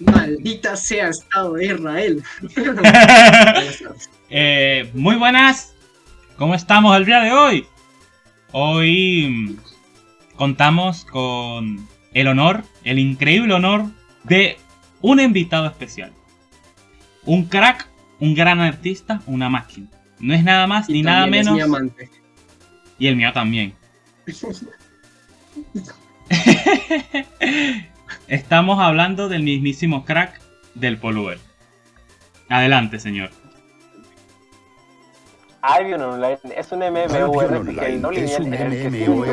Maldita sea Estado de Israel. eh, muy buenas. ¿Cómo estamos el día de hoy? Hoy contamos con el honor, el increíble honor de un invitado especial. Un crack, un gran artista, una máquina. No es nada más Y ni nada también es menos. mi amante. Y el mío también. Estamos hablando del mismísimo crack del Poluver. Adelante, señor. Albion Online es un MMORPG no Online es lineal un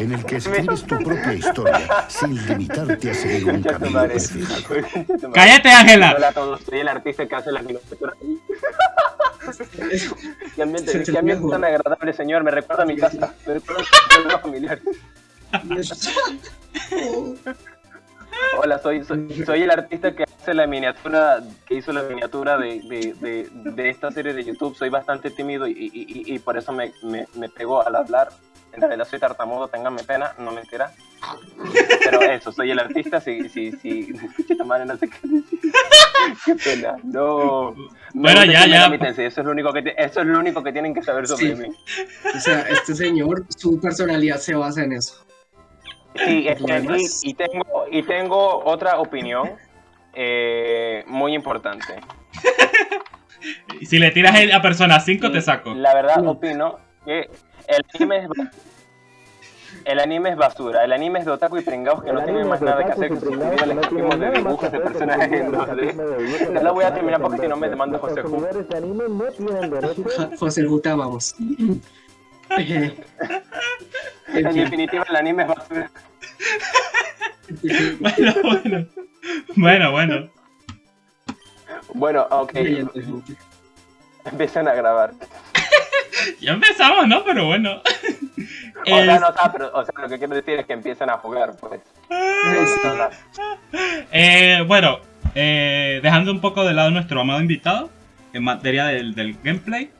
en el que escribes tu propia historia sin limitarte a seguir un camino. ¡Cállate, Ángela! Hola a todos, soy el artista que hace las miniaturas. Qué ambiente, qué ambiente tan agradable, señor. Me recuerda a mi casa. Me recuerda a mi familiar. Hola, soy, soy, soy el artista que hace la miniatura, que hizo la miniatura de, de, de, de esta serie de YouTube. Soy bastante tímido y, y, y, y por eso me, me, me pego al hablar. En realidad soy tartamudo, ténganme pena, no mentira. Pero eso, soy el artista, sí, sí, sí. Madre, no sé qué decir. Qué pena, no. Bueno, No, ya, ya. Eso es lo único que, te- eso es lo único que tienen que saber sobre Sí. mí. O sea, este señor, su personalidad se basa en eso. Sí, este, ¿Lo demás? y, y tengo, y tengo otra opinión eh, muy importante. Y Si le tiras a persona 5, te saco. La verdad No. opino que el anime es el anime es basura, el anime es de otaku y pringados que no tienen más nada que hacer que suscribir al escribismo de dibujos de personajes en 2D. No la voy a terminar porque si no me demanda José Ju. José Juta, vamos. En En fin, definitiva el anime es basura. Bueno, bueno. Bueno, bueno. Bueno, ok, empiezan a grabar. Ya empezamos, ¿no? Pero bueno. O sea, no, sea, pero, o sea, lo que quiero decir es que empiezan a jugar, pues. Eh, bueno, eh, dejando un poco de lado nuestro amado invitado, en materia del, del gameplay,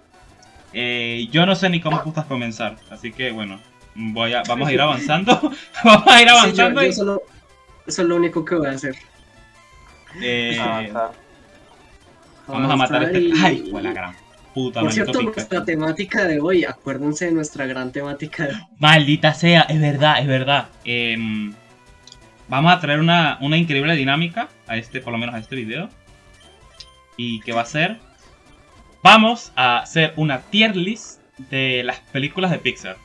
eh, yo no sé ni cómo putas comenzar, así que bueno, voy a, vamos a ir avanzando, vamos a ir Sí, yo- avanzando yo y, solo, eso es lo único que voy a hacer. eh, Avanzar. vamos a matar a este... y- ¡Ay, fue la gran puta, Por cierto, Pikachu. nuestra temática de hoy, acuérdense de nuestra gran temática de Maldita sea, es verdad, es verdad. Em, vamos a traer una, una increíble dinámica a este, por lo menos a este video. Y que va a ser. Vamos a hacer una tier list de las películas de Pixar.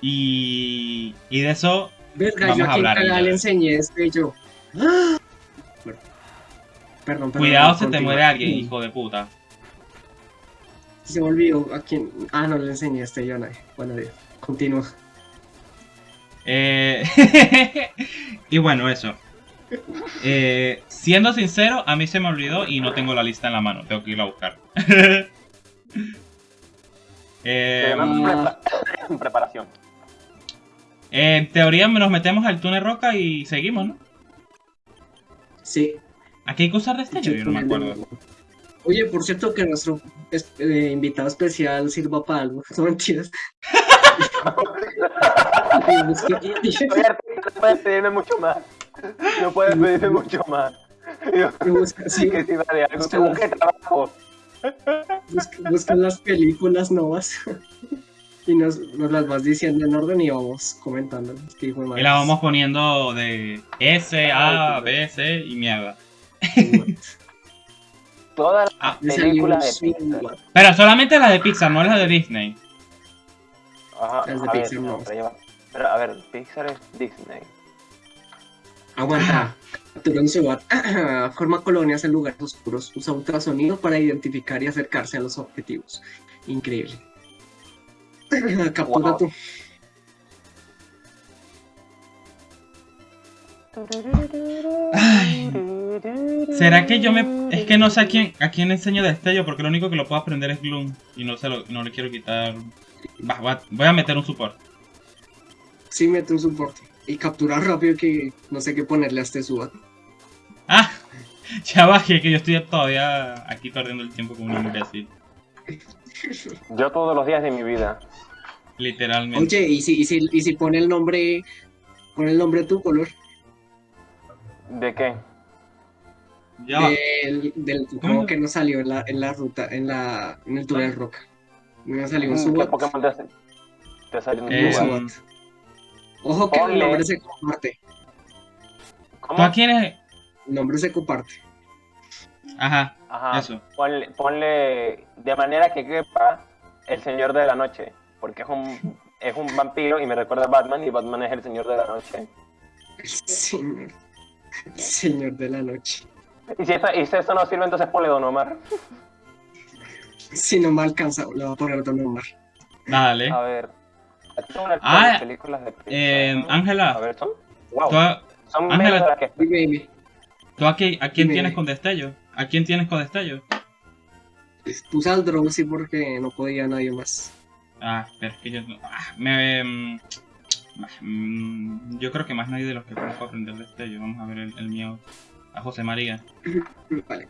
Y, y de eso. Verga, Vamos yo a quien hablar le enseñé este yo. ¡Ah! Bueno, Perdón, perdón. Cuidado, se te muere alguien, hijo de puta. Se me olvidó a quién. Ah, no le enseñé este yo a nadie. Bueno, Dios. Continúa. Eh, y bueno, eso. Eh, siendo sincero, a mí se me olvidó y no tengo la lista en la mano. Tengo que ir a buscar. Eh, prepa- preparación. En teoría nos metemos al túnel roca y seguimos, ¿no? Sí. Aquí hay que usar destello, yo no me acuerdo. Oye, por cierto, que nuestro es- eh, invitado especial sirva para algo. No mentiras. No puedes pedirme mucho más. No puedes pedirme mucho más. Busca- sí, que si va de algo, Busca busque trabajo. busca- buscan las películas nuevas y nos, nos las vas diciendo en orden y vamos comentando. Y la vamos poniendo de S, A, B, C y mierda. Todas las Ah, películas de Pixar. Pero solamente las de Pixar, no las de Disney. Ajá, Las de a ver, Pixar no. pero, a ver, Pixar es Disney. Aguanta. Captura un SWAT. Forma colonias en lugares oscuros. Usa ultrasonido para identificar y acercarse a los objetivos. Increíble. Captura Wow. tú. Ay. ¿Será que yo me.? Es que no sé a quién, a quién le enseño destello porque lo único que lo puedo aprender es Gloom y no, se lo, no le quiero quitar. Va, va- voy a meter un support. Sí, mete un soporte. Y captura rápido que no sé qué ponerle a este SWAT. ¡Ah! Ya bajé, que yo estoy todavía aquí perdiendo el tiempo como un imbécil. Yo todos los días de mi vida. Literalmente. Oye, ¿y si, y si, y si pone el nombre, pone el nombre de tu color? ¿De qué? Ya. Del, del que nos salió en la, en la ruta, en la, en el túnel roca. Me salió un ¿Qué Subat. Pokémon te, te salió un Eh, Un Subat? Ojo que el nombre se comparte. ¿Tú ¿Cómo? a quién es? El nombre se comparte. Ajá, Ajá. eso. Ponle, ponle de manera que quepa el Señor de la Noche, porque es un, es un vampiro y me recuerda a Batman y Batman es el Señor de la Noche. El señor. El señor de la noche. Y si, eso, y si eso no sirve, entonces ponle Don Omar. Si no me alcanza, le voy a poner Don Omar. Dale. A ver. Aquí Ah, películas de Eh, Pixar. A Ángela, ver, son. Wow. ¿tú, Son Ángela- menos de las que. Dime, dime. tú a, qui- a quién Dime. tienes con destello? ¿A quién tienes con destello? Puse al Drowsy porque no podía nadie más. Ah, pero es que yo no- ah, me, mm, mm, yo creo que más nadie de los que conozco aprender destello. Vamos a ver el, el mío. A José María. Vale.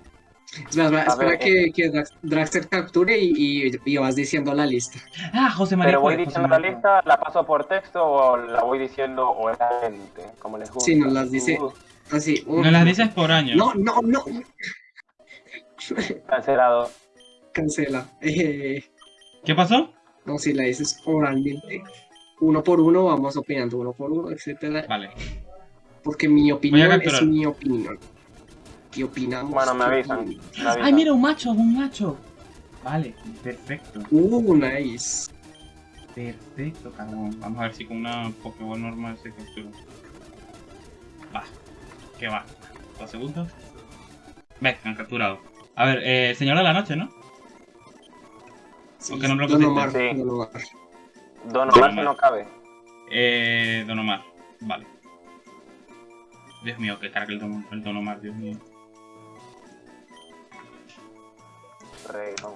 Espera, espera, A espera ver, que, que Drax- Draxter capture y, y, y vas diciendo la lista. Ah, José María. Pero voy fue, José diciendo la María. lista, la paso por texto o la voy diciendo oralmente, como les gusta. Sí, nos las dice. Uh, Así. No las dices por año. No, no, no. Cancelado. Cancela. Eh, ¿Qué pasó? no, si la dices oralmente. Uno por uno, vamos opinando uno por uno, etcétera. Vale. Porque mi opinión es mi opinión. Y opinamos. Bueno, me avisan. me avisan. Ay, mira, un macho, un macho. Vale, perfecto. Uh, nice. Perfecto, cabrón. Vamos a ver si con una Pokéball normal se captura. Va. ¿Qué va? ¿Dos segundos? Ve, han capturado. A ver, eh, Señor de la Noche, ¿no? Sí, ¿Por qué no me lo Don? Omar, Sí. Don Omar. Don no cabe. Eh, Don Omar. Vale. Dios mío, que carga el Don, el Don Omar, Dios mío. Reyron.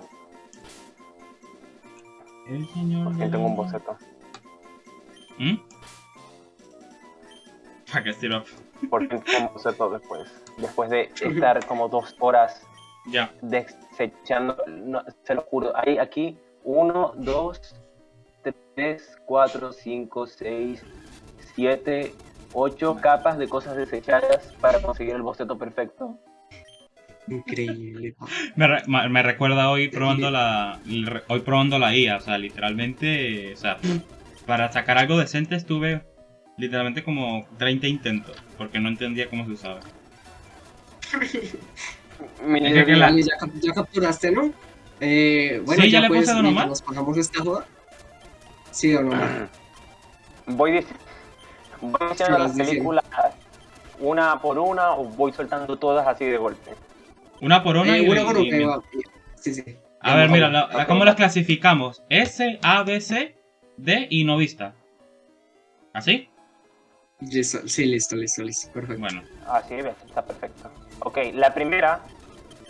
El señor. Por de fin tengo un boceto. ¿Mm? ¿Para qué sirve? Por fin tengo un boceto después. Después de estar como dos horas Ya. desechando, no, se lo juro, hay aquí uno, dos, tres, cuatro, cinco, seis, siete, ocho capas de cosas desechadas para conseguir el boceto perfecto. Increíble. Me, re- me recuerda hoy probando la hoy probando la IA, o sea, literalmente, o sea, para sacar algo decente estuve literalmente como 30 intentos, porque no entendía cómo se usaba. Que la- Vale, ya, ya capturaste, ¿no? Eh, bueno, Sí, ya ya, le pues, puse Don mientras Omar. nos pagamos esta joda. Sí, Don Omar. Voy, dic- voy diciendo las películas una por una o voy soltando todas así de golpe. Una por una Eh, y, una por una. Sí, sí. A ver, mira, la- Ok. ¿cómo las clasificamos? S, A, B, C, D y no vista. ¿Así? Listo, sí, listo, listo, listo. Perfecto. Bueno, Así ves, está perfecto. Ok, la primera,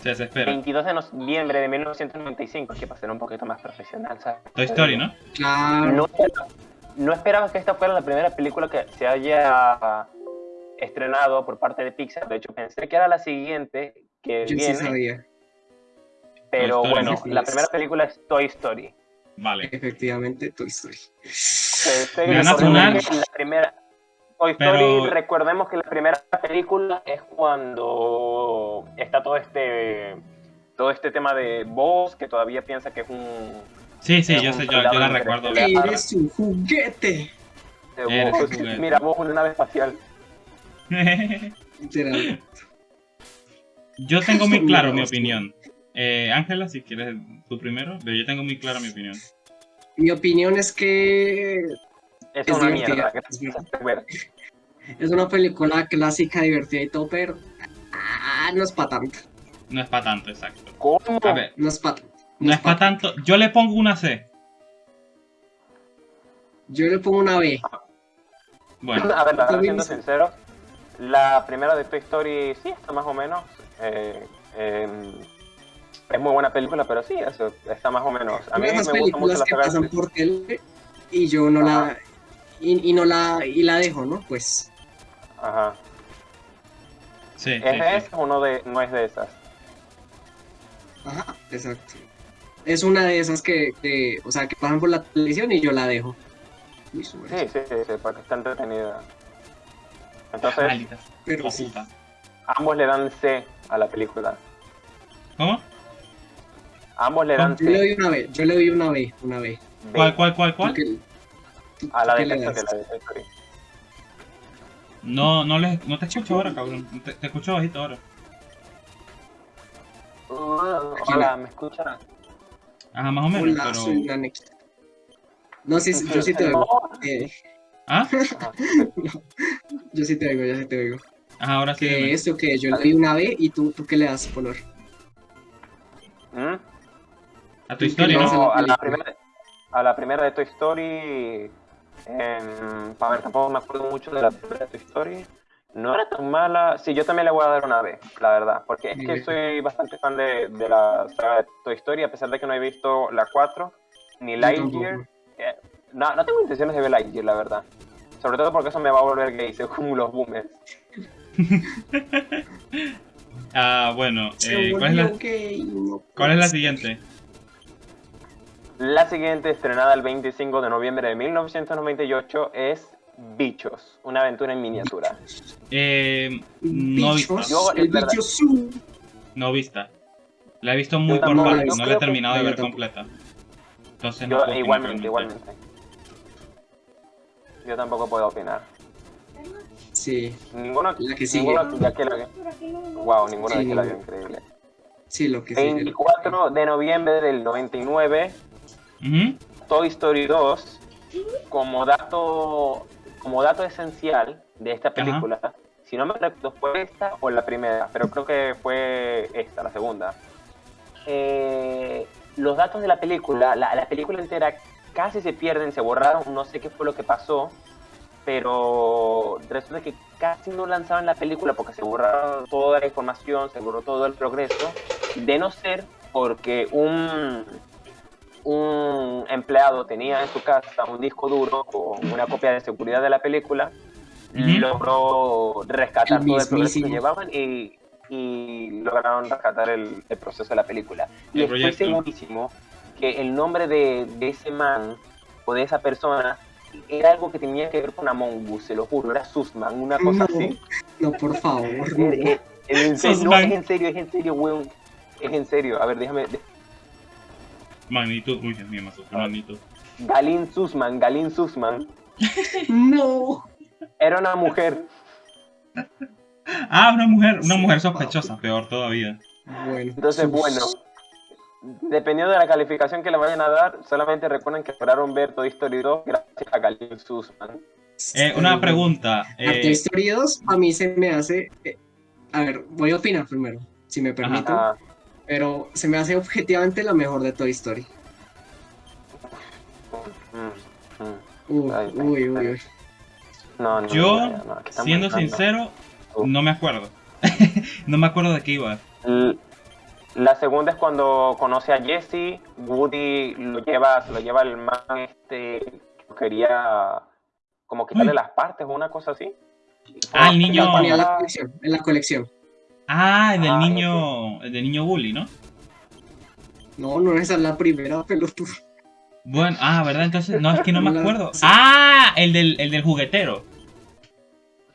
se desespera. 22 de noviembre de 1995, que para ser un poquito más profesional, ¿sabes? Toy Story, ¿no? Claro. No, no esperaba que esta fuera la primera película que se haya estrenado por parte de Pixar. De hecho, pensé que era la siguiente que yo viene, sí sabía. pero bueno, ¿no? la primera película es Toy Story. Vale. Efectivamente, Toy Story. Me van a recordemos sonar. que la primera Toy Pero- Story, recordemos que la primera película es cuando está todo este todo este tema de Buzz que todavía piensa que es un Sí, sí, yo sé, yo, yo la recuerdo. Eres un juguete. de Eres Buzz. un juguete. Mira, en una nave espacial. Yo tengo muy claro mi opinión. Eh, Ángela, si quieres tú primero, pero yo tengo muy clara mi opinión. Mi opinión es que Es, Es una mierda. es es película clásica, divertida y todo, pero ah, no es para tanto. No es para tanto, exacto. ¿Cómo? A ver, No es para no es para tanto. Yo le pongo una C. Yo le pongo una B. Bueno, A ver, la verdad, También siendo sincero, la primera de Toy Story sí está más o menos. eh, eh, es muy buena película, pero sí, eso está más o menos. A mí me gusta mucho películas la que pasan por tele y yo no la y, y no la y la dejo, ¿no? Pues Ajá. sí, sí, ¿Es de sí. esas o no, de, no es de esas? ajá, exacto. Es una de esas que, que, o sea, que pasan por la televisión y yo la dejo. Sí, sí, sí, sí, porque está entretenida. Entonces, Maldita Pero sí. Ambos le dan C a la película. ¿Cómo? Ambos le dan Yo le C doy una B, yo le doy una B, una B. ¿Cuál, cuál, cuál, ¿Tú cuál? A la tú de la de Toy Story. No, no, le, no te escucho ahora, cabrón. Te, te escucho bajito ahora. Uh, hola, ¿me escuchan? Ajá, más o menos, Hola, pero... soy. No, sí, yo sí te oigo. Eh, ¿Ah? Yo sí te oigo, yo sí te oigo. Ajá, ahora sí. Que esto, que yo le doy una B y tú, tú qué le das, Polor. ¿Mm? A tu historia, no, ¿no? No, a la, primera, a la primera de Toy Story. Em, a ver, tampoco me acuerdo mucho de la primera de Toy Story. No era tan mala. Sí, yo también le voy a dar una B, la verdad. Porque es que soy bastante fan de, de la saga de Toy Story, a pesar de que no he visto la 4 ni Lightyear. eh, no, no tengo intenciones de ver Lightyear, la verdad. Sobre todo porque eso me va a volver gay, según los boomers. Ah, bueno. Eh, ¿cuál, es la, ¿Cuál es la siguiente? La siguiente, estrenada el 25 de noviembre de 1998, es Bichos, una aventura en miniatura. Eh, no Bichos, vista. Yo, el es verdad. bicho su. No vista. La he visto muy por partes, yo no la he que- terminado de ver tampoco. completa. Entonces no Yo, opinar igualmente, igualmente. Yo tampoco puedo opinar. Sí, Ninguno, La que sigue. ninguno de aquí la. Wow, ninguno de Sí, aquí la vio increíble. sí, lo que sí. 24 de noviembre del 99, Ujú. Toy Story 2, como dato, como dato esencial de esta película, si no me recuerdo fue esta o la primera, pero creo que fue esta, la segunda. Eh, los datos de la película, la, la película entera casi se pierden, se borraron, no sé qué fue lo que pasó, pero resulta que casi no lanzaban la película porque se borraron toda la información, se borró todo el progreso, de no ser porque un, un empleado tenía en su casa un disco duro con una copia de seguridad de la película, Ujú. logró rescatar El todo el progreso que llevaban y, y lograron rescatar el, el proceso de la película. Y El estoy proyecto. segurísimo que el nombre de, de ese man o de esa persona era algo que tenía que ver con Among Us, se lo juro, era Susman, una cosa No, así. no, por favor, Eh, no. eh, no, es en serio, es en serio, weón. Es en serio. A ver, déjame. Magnitud, uy, Dios mío, me asustó magnitud. Galin Susman, Galin Susman. No. Era una mujer. Ah, una mujer, una mujer sospechosa, peor todavía. Bueno. Entonces, sus- bueno. Dependiendo de la calificación que le vayan a dar, solamente recuerden que lograron ver Toy Story 2 gracias a Galin Susman. Eh, una pregunta. A Toy Eh, Story 2 a mí se me hace... eh, a ver, voy a opinar primero, si me permiten. Ah, Pero se me hace objetivamente la mejor de Toy Story. mm, mm. Uy, Ay, uy, uy, uy. No, no, Yo, no, siendo sincero, Uh. no me acuerdo. no me acuerdo de qué iba. La segunda es cuando conoce a Jesse, Woody lo lleva, se lo lleva el man este que quería como quitarle Uy. las partes o una cosa así. Ah, el Como niño- La ponía en la para- colección, en la colección. Ah, el del Ah, niño, el del niño bully, ¿no? No, no, esa es la primera pelotuda. Bueno, ah, ¿verdad? Entonces, no, es que no me La- acuerdo. sí. Ah, el del, el del juguetero.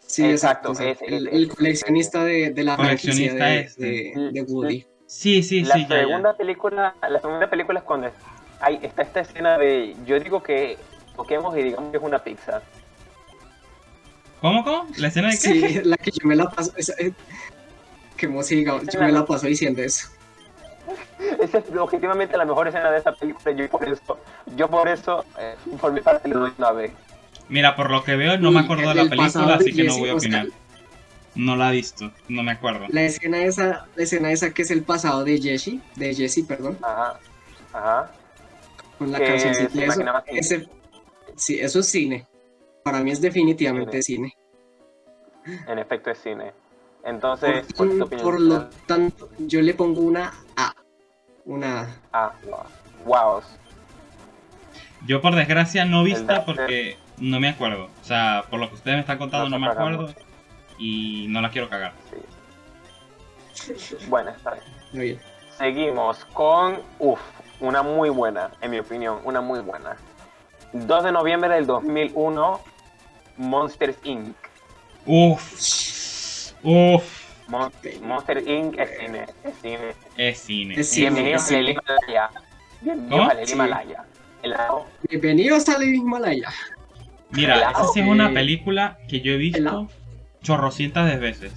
Sí, Exacto, exacto. exacto. ese, el, coleccionista de, de la franquicia Coleccionista de, este. de, de Woody. Sí, sí, la sí, ya, ya. segunda película, la segunda película es cuando hay, está esta escena de, yo digo que toquemos y digamos que es una pizza. ¿Cómo, cómo? ¿La escena de qué? Sí, la que yo me la paso. Esa, eh, que música, yo me la paso diciendo eso. Esa es objetivamente la mejor escena de esa película. Yo por eso, yo por eso, eh, por mi parte le doy una B. Mira, por lo que veo, no me Uy, acuerdo de la película, así que no voy a opinar. No la he visto, no me acuerdo. La escena esa, la escena esa que es el pasado de Jesse, de Jesse, perdón, Ajá, ajá. con la cancioncita y eso, ese, sí, eso es cine. Para mí es definitivamente cine. En efecto es cine. Entonces, Por, ¿cuál es tu opinión? por lo tanto, yo le pongo una A. Una Ah, wow. Yo, por desgracia, no vista porque no me acuerdo. O sea, por lo que ustedes me están contando, no No me acuerdo. Y no la quiero cagar. Bueno, está bien. Muy bien. Seguimos con, uff, una muy buena, en mi opinión, una muy buena. 2 de noviembre del 2001, Monsters Inc. Uf, uf. Mon- Monster Inc. es cine. Es cine. Es cine. Es cine. Bienvenidos es al Himalaya. Bienvenidos al. Himalaya. Helado. Bienvenidos al Himalaya. Mira, Helado. esa sí es una película que yo he visto helado. chorrocientas de veces.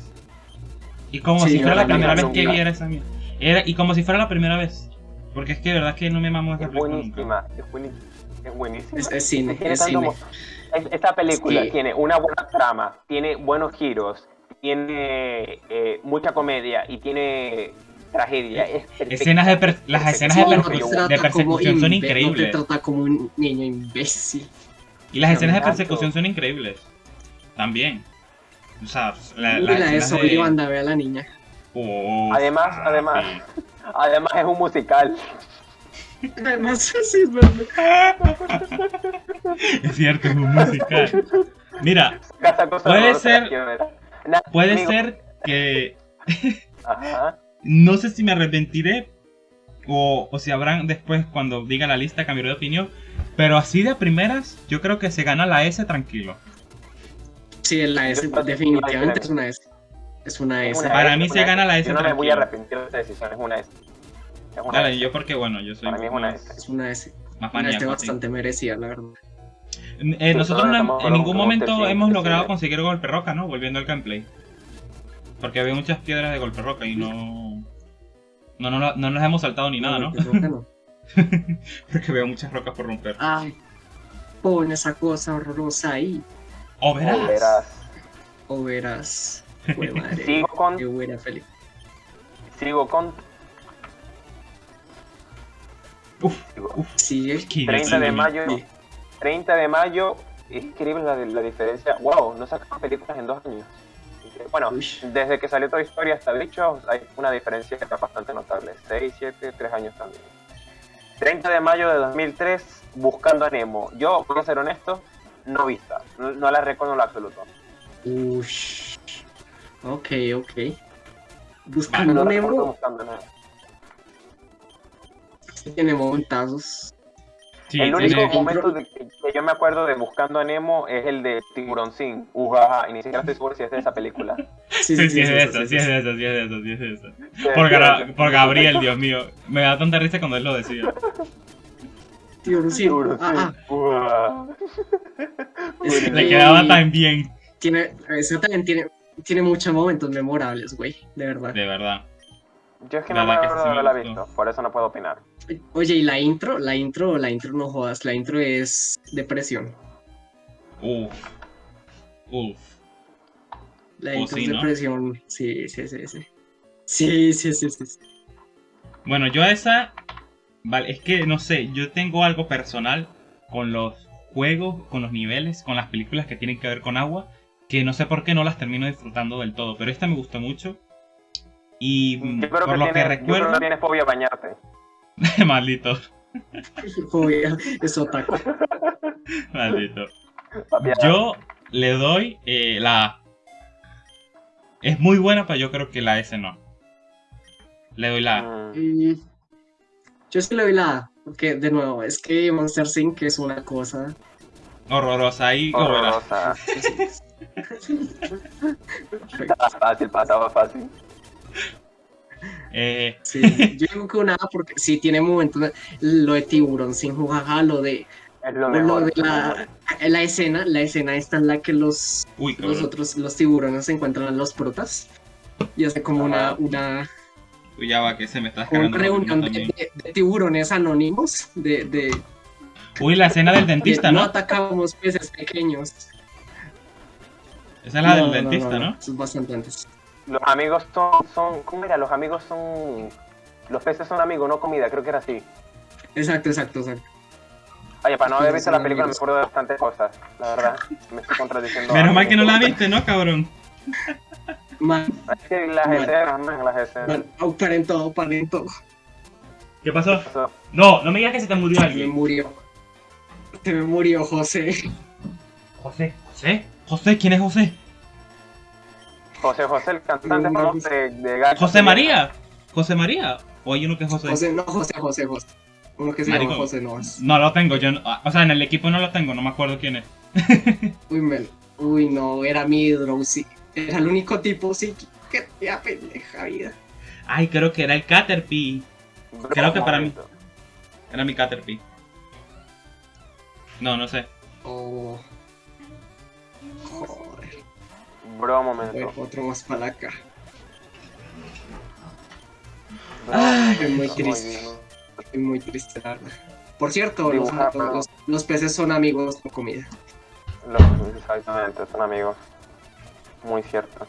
Y como Sí, si fuera la primera vez que viera esa mierda. Era, y como si fuera la primera vez. Porque es que de verdad que no me mamo esa Es película nunca. Es buenísima. Es buenísima. Es, es cine, es cine. es- Esta película Sí. tiene una buena trama, tiene buenos giros, tiene eh, mucha comedia y tiene tragedia. Es perfecta. Escenas de per- las escenas de, Sí, no de persecución son increíbles. No te trata como un niño imbécil. Y las escenas de persecución son increíbles. También. O sea, la, la de escenas Soy banda, ve a la niña. Oh, Además, además, sí. además es un musical. Además, sí es verdad. Es cierto, es un musical. Mira, Puede ser- que ver. Na- puede amigo- ser que Ajá. no sé si me arrepentiré o, o si habrán después cuando diga la lista cambiaré de opinión, pero así de primeras yo creo que se gana la S tranquilo. Sí, es la S, definitivamente es una S. Es una Es S. una Para S, mí se una gana la S Yo no me voy a tranquilo. arrepentir de esta decisión, es una S. Es una Dale, S. yo porque bueno, yo soy Para mí es una S. Es una S. más Una S maníaco, sí. bastante merecida, la verdad. Eh, nosotros no- estamos en ningún momento hemos logrado sí. conseguir golpe roca, ¿no? Volviendo al gameplay. Porque había muchas piedras de golpe roca y no... No, no, no nos hemos saltado ni nada, ¿no? Pues, no. Porque veo muchas rocas por romper. Ay, pon esa cosa horrorosa ahí. ¡Oh, verás! O verás. O verás. Madre. Sigo con, Qué buena feliz. sigo con, Uf, uf, Sigue. qué 30 de mayo, Sí. 30 de mayo, es increíble la, la diferencia. Wow, no sacan películas en dos años. Bueno, Uy. desde que salió Toy Story hasta Bichos hay una diferencia bastante notable. 6, 7, 3 años también. 30 de mayo de 2003, Buscando a Nemo. Yo, voy a ser honesto, no vista. No, no la recuerdo en lo absoluto. Ush. Ok, ok. No Buscando recuerdo Nemo Buscando a Nemo. tiene momentazos. Sí, el único momento de- que que yo me acuerdo de Buscando a Nemo es el de Tiburón Sin. Ujaja, y ni siquiera estoy seguro si es de esa película. Sí, Sí, sí, es de sí, esa, sí, sí es sí. de esa, sí es de esa, sí es de. Sí, Por, sí, Gra- sí. por Gabriel, Dios mío. Me da tanta risa cuando él lo decía. Tiburón, Ah, Sin. Ujaja. Es- Le quedaba tan bien, Tiene, también tiene, tiene muchos momentos memorables, güey. De verdad. de verdad. Yo es que La no me acuerdo de me haberla visto, por eso no puedo opinar. Oye, y la intro, la intro, la intro no jodas, la intro es depresión. Uf. Uf. La Oh, intro sí, es ¿no? depresión. Sí, sí, sí, sí. Sí, sí, sí, sí. sí. Bueno, yo a esa. Vale, es que no sé, yo tengo algo personal con los juegos, con los niveles, con las películas que tienen que ver con agua, que no sé por qué no las termino disfrutando del todo, pero esta me gustó mucho. Y mm, Yo creo, por que lo que tienes, yo creo recuerdo, que tienes fobia a bañarte. maldito, Joder, es otaku. maldito. Yo le doy eh, la A. Es muy buena, pero yo creo que la S no. Le doy la A. mm, Y yo sí le doy la A, porque de nuevo, es que Monster Inc. es una cosa. Horrorosa ahí. verás. horrorosa. Estaba fácil, pasaba fácil. Eh, Sí, yo digo que una A porque sí tiene momentos. Lo de tiburón sin jujaja, lo de, Es lo de la, la escena, la escena esta en la que los, uy, los otros, los tiburones se encuentran a los protas. Y hace como una, Ajá. una, Uy, ya va, que se me está una reunión de, también. de- de tiburones anónimos de, de, Uy, la escena del de dentista, no ¿no? atacamos peces pequeños. Esa es la No, del no, dentista, ¿no? Eso es bastante antes. Los amigos son, son. ¿Cómo era? Los amigos son. Los peces son amigos, no comida, creo que era así. Exacto, exacto, exacto. Oye, para no haber visto la película me acuerdo de bastantes cosas, la verdad. Me estoy contradiciendo. Menos mal que no la viste, ¿no, cabrón? Man, Es que las escenas, man, las escenas. man, todo, paren todo. ¿Qué pasó? No, no me digas que se te murió Se me alguien. murió. Se me murió José. José. ¿José? ¿José? ¿Quién es José? José José, el cantante de, de Gacho. ¿José María? ¿José María? ¿O hay uno que es José? José, no, José, José, José. Uno que se Marico. llama José no es. No lo tengo, yo no- o sea, en el equipo no lo tengo, no me acuerdo quién es. Uy, men. Uy, no, era mi Drowsy. Era el único tipo psíquico. qué tía pendeja vida. Ay, creo que era el Caterpie. Bro, Creo que para mí. Era mi Caterpie. No, no sé. Oh. Bro, Bueno, momento. otro más para Ay, Estoy muy triste. Estoy muy triste, la verdad. Por cierto, los, peces son amigos con comida. Los, exactamente, son amigos. Muy cierto.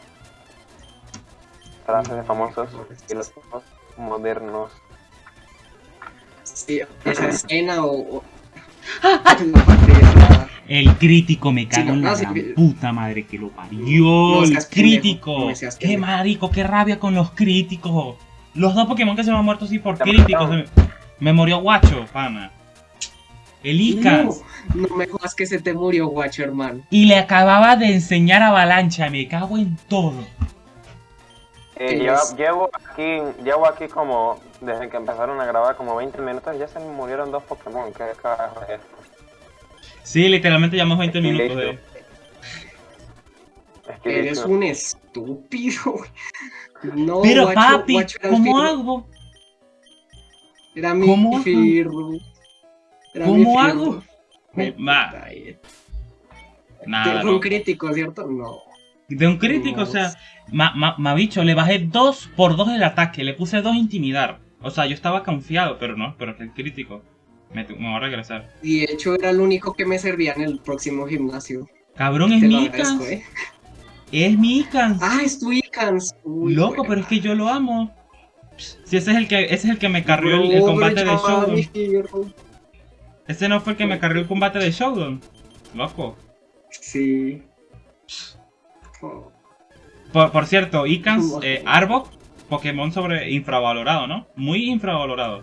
Frases de famosos filósofos modernos. Sí, esa escena o... o- la parte de la- El crítico me cago Sí, en la sí, gran sí. puta madre que lo parió. No el pendejo, crítico. qué marico, qué rabia con los críticos. Los dos Pokémon que se me han muerto así por críticos. Me, me murió Guacho, pana. El Icans. No, no me jodas que se te murió, guacho, hermano. Y le acababa de enseñar Avalancha. Me cago en todo. Eh, ¿Qué lleva- es? llevo aquí, llevo aquí como, desde que empezaron a grabar, como 20 minutos, ya se me murieron dos Pokémon. ¿Qué carajo es esto? Sí, literalmente llevamos 20 Es minutos de. Es que Eres un estúpido. No, Pero guacho, papi, guacho ¿cómo hago? Era mi ¿Cómo hago? firro. Era ¿Cómo mi firro. hago? Me- Va. Ay, Nada. de un no. crítico, ¿cierto? No. De un crítico, o sea, ma, ma, ma bicho, le bajé 2 por 2 el ataque, le puse 2 intimidar. O sea, yo estaba confiado, pero no, pero es que el crítico me, va a regresar. Y de hecho era el único que me servía en el próximo gimnasio. Cabrón, es mi Icans. ¿eh? Es mi Icans. Ah, es tu Icans. Uy, Loco, pero es que yo lo amo. Si ese es el que, ese es el que me carrió el, combate de firro. Ese no fue el que me carrió el combate de Showdown. Loco. Sí. Oh, Por, por cierto, Icans, eh, Arbok, Pokémon sobre infravalorado, ¿no? Muy infravalorado.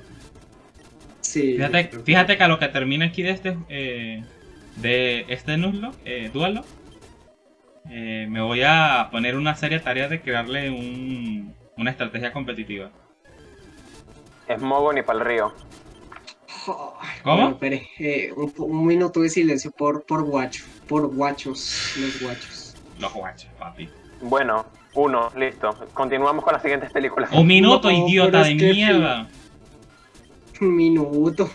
Sí. Fíjate, que- fíjate que a lo que termina aquí de este eh, de este Nuzlocke, eh, Duelo, eh, me voy a poner una seria tarea de crearle un, una estrategia competitiva. Es Mogo ni para el río. ¿Cómo? bueno, espere, eh, un, un minuto de silencio por, por guacho. Por guachos. Los guachos. Los guachos, papi. Bueno, uno, listo. Continuamos con las siguientes películas. Un minuto, No, idiota de que- mierda. Un minuto.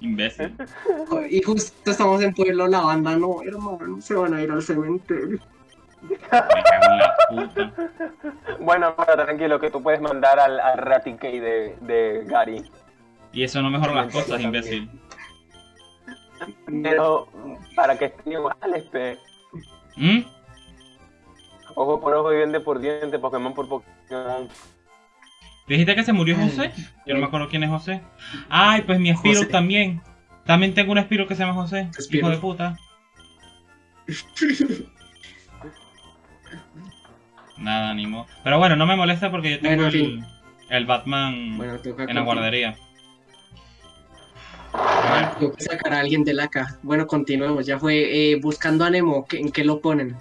Imbécil. Y justo estamos en Pueblo La Banda, no, hermano. Se van a ir al cementerio. Me cago en la puta. Bueno, bueno, tranquilo, que tú puedes mandar al, al Raticate de, de Gary. Y eso no mejora las cosas, imbécil. Pero para que estén iguales, pe. ¿Mm? Ojo por ojo y diente por diente, Pokémon por Pokémon. ¿Dijiste que se murió José? Yo no me acuerdo quién es José. Ay, pues mi Spiro José. también. También tengo un Spiro que se llama José. Spiro. Hijo de puta. Nada, ni modo. Pero bueno, no me molesta porque yo tengo Bueno, el, el Batman Bueno, toca en la guardería. Tengo que sacar a alguien de la caja. Bueno, continuemos. Ya fue eh, buscando a Nemo. ¿qué- ¿En qué lo ponen?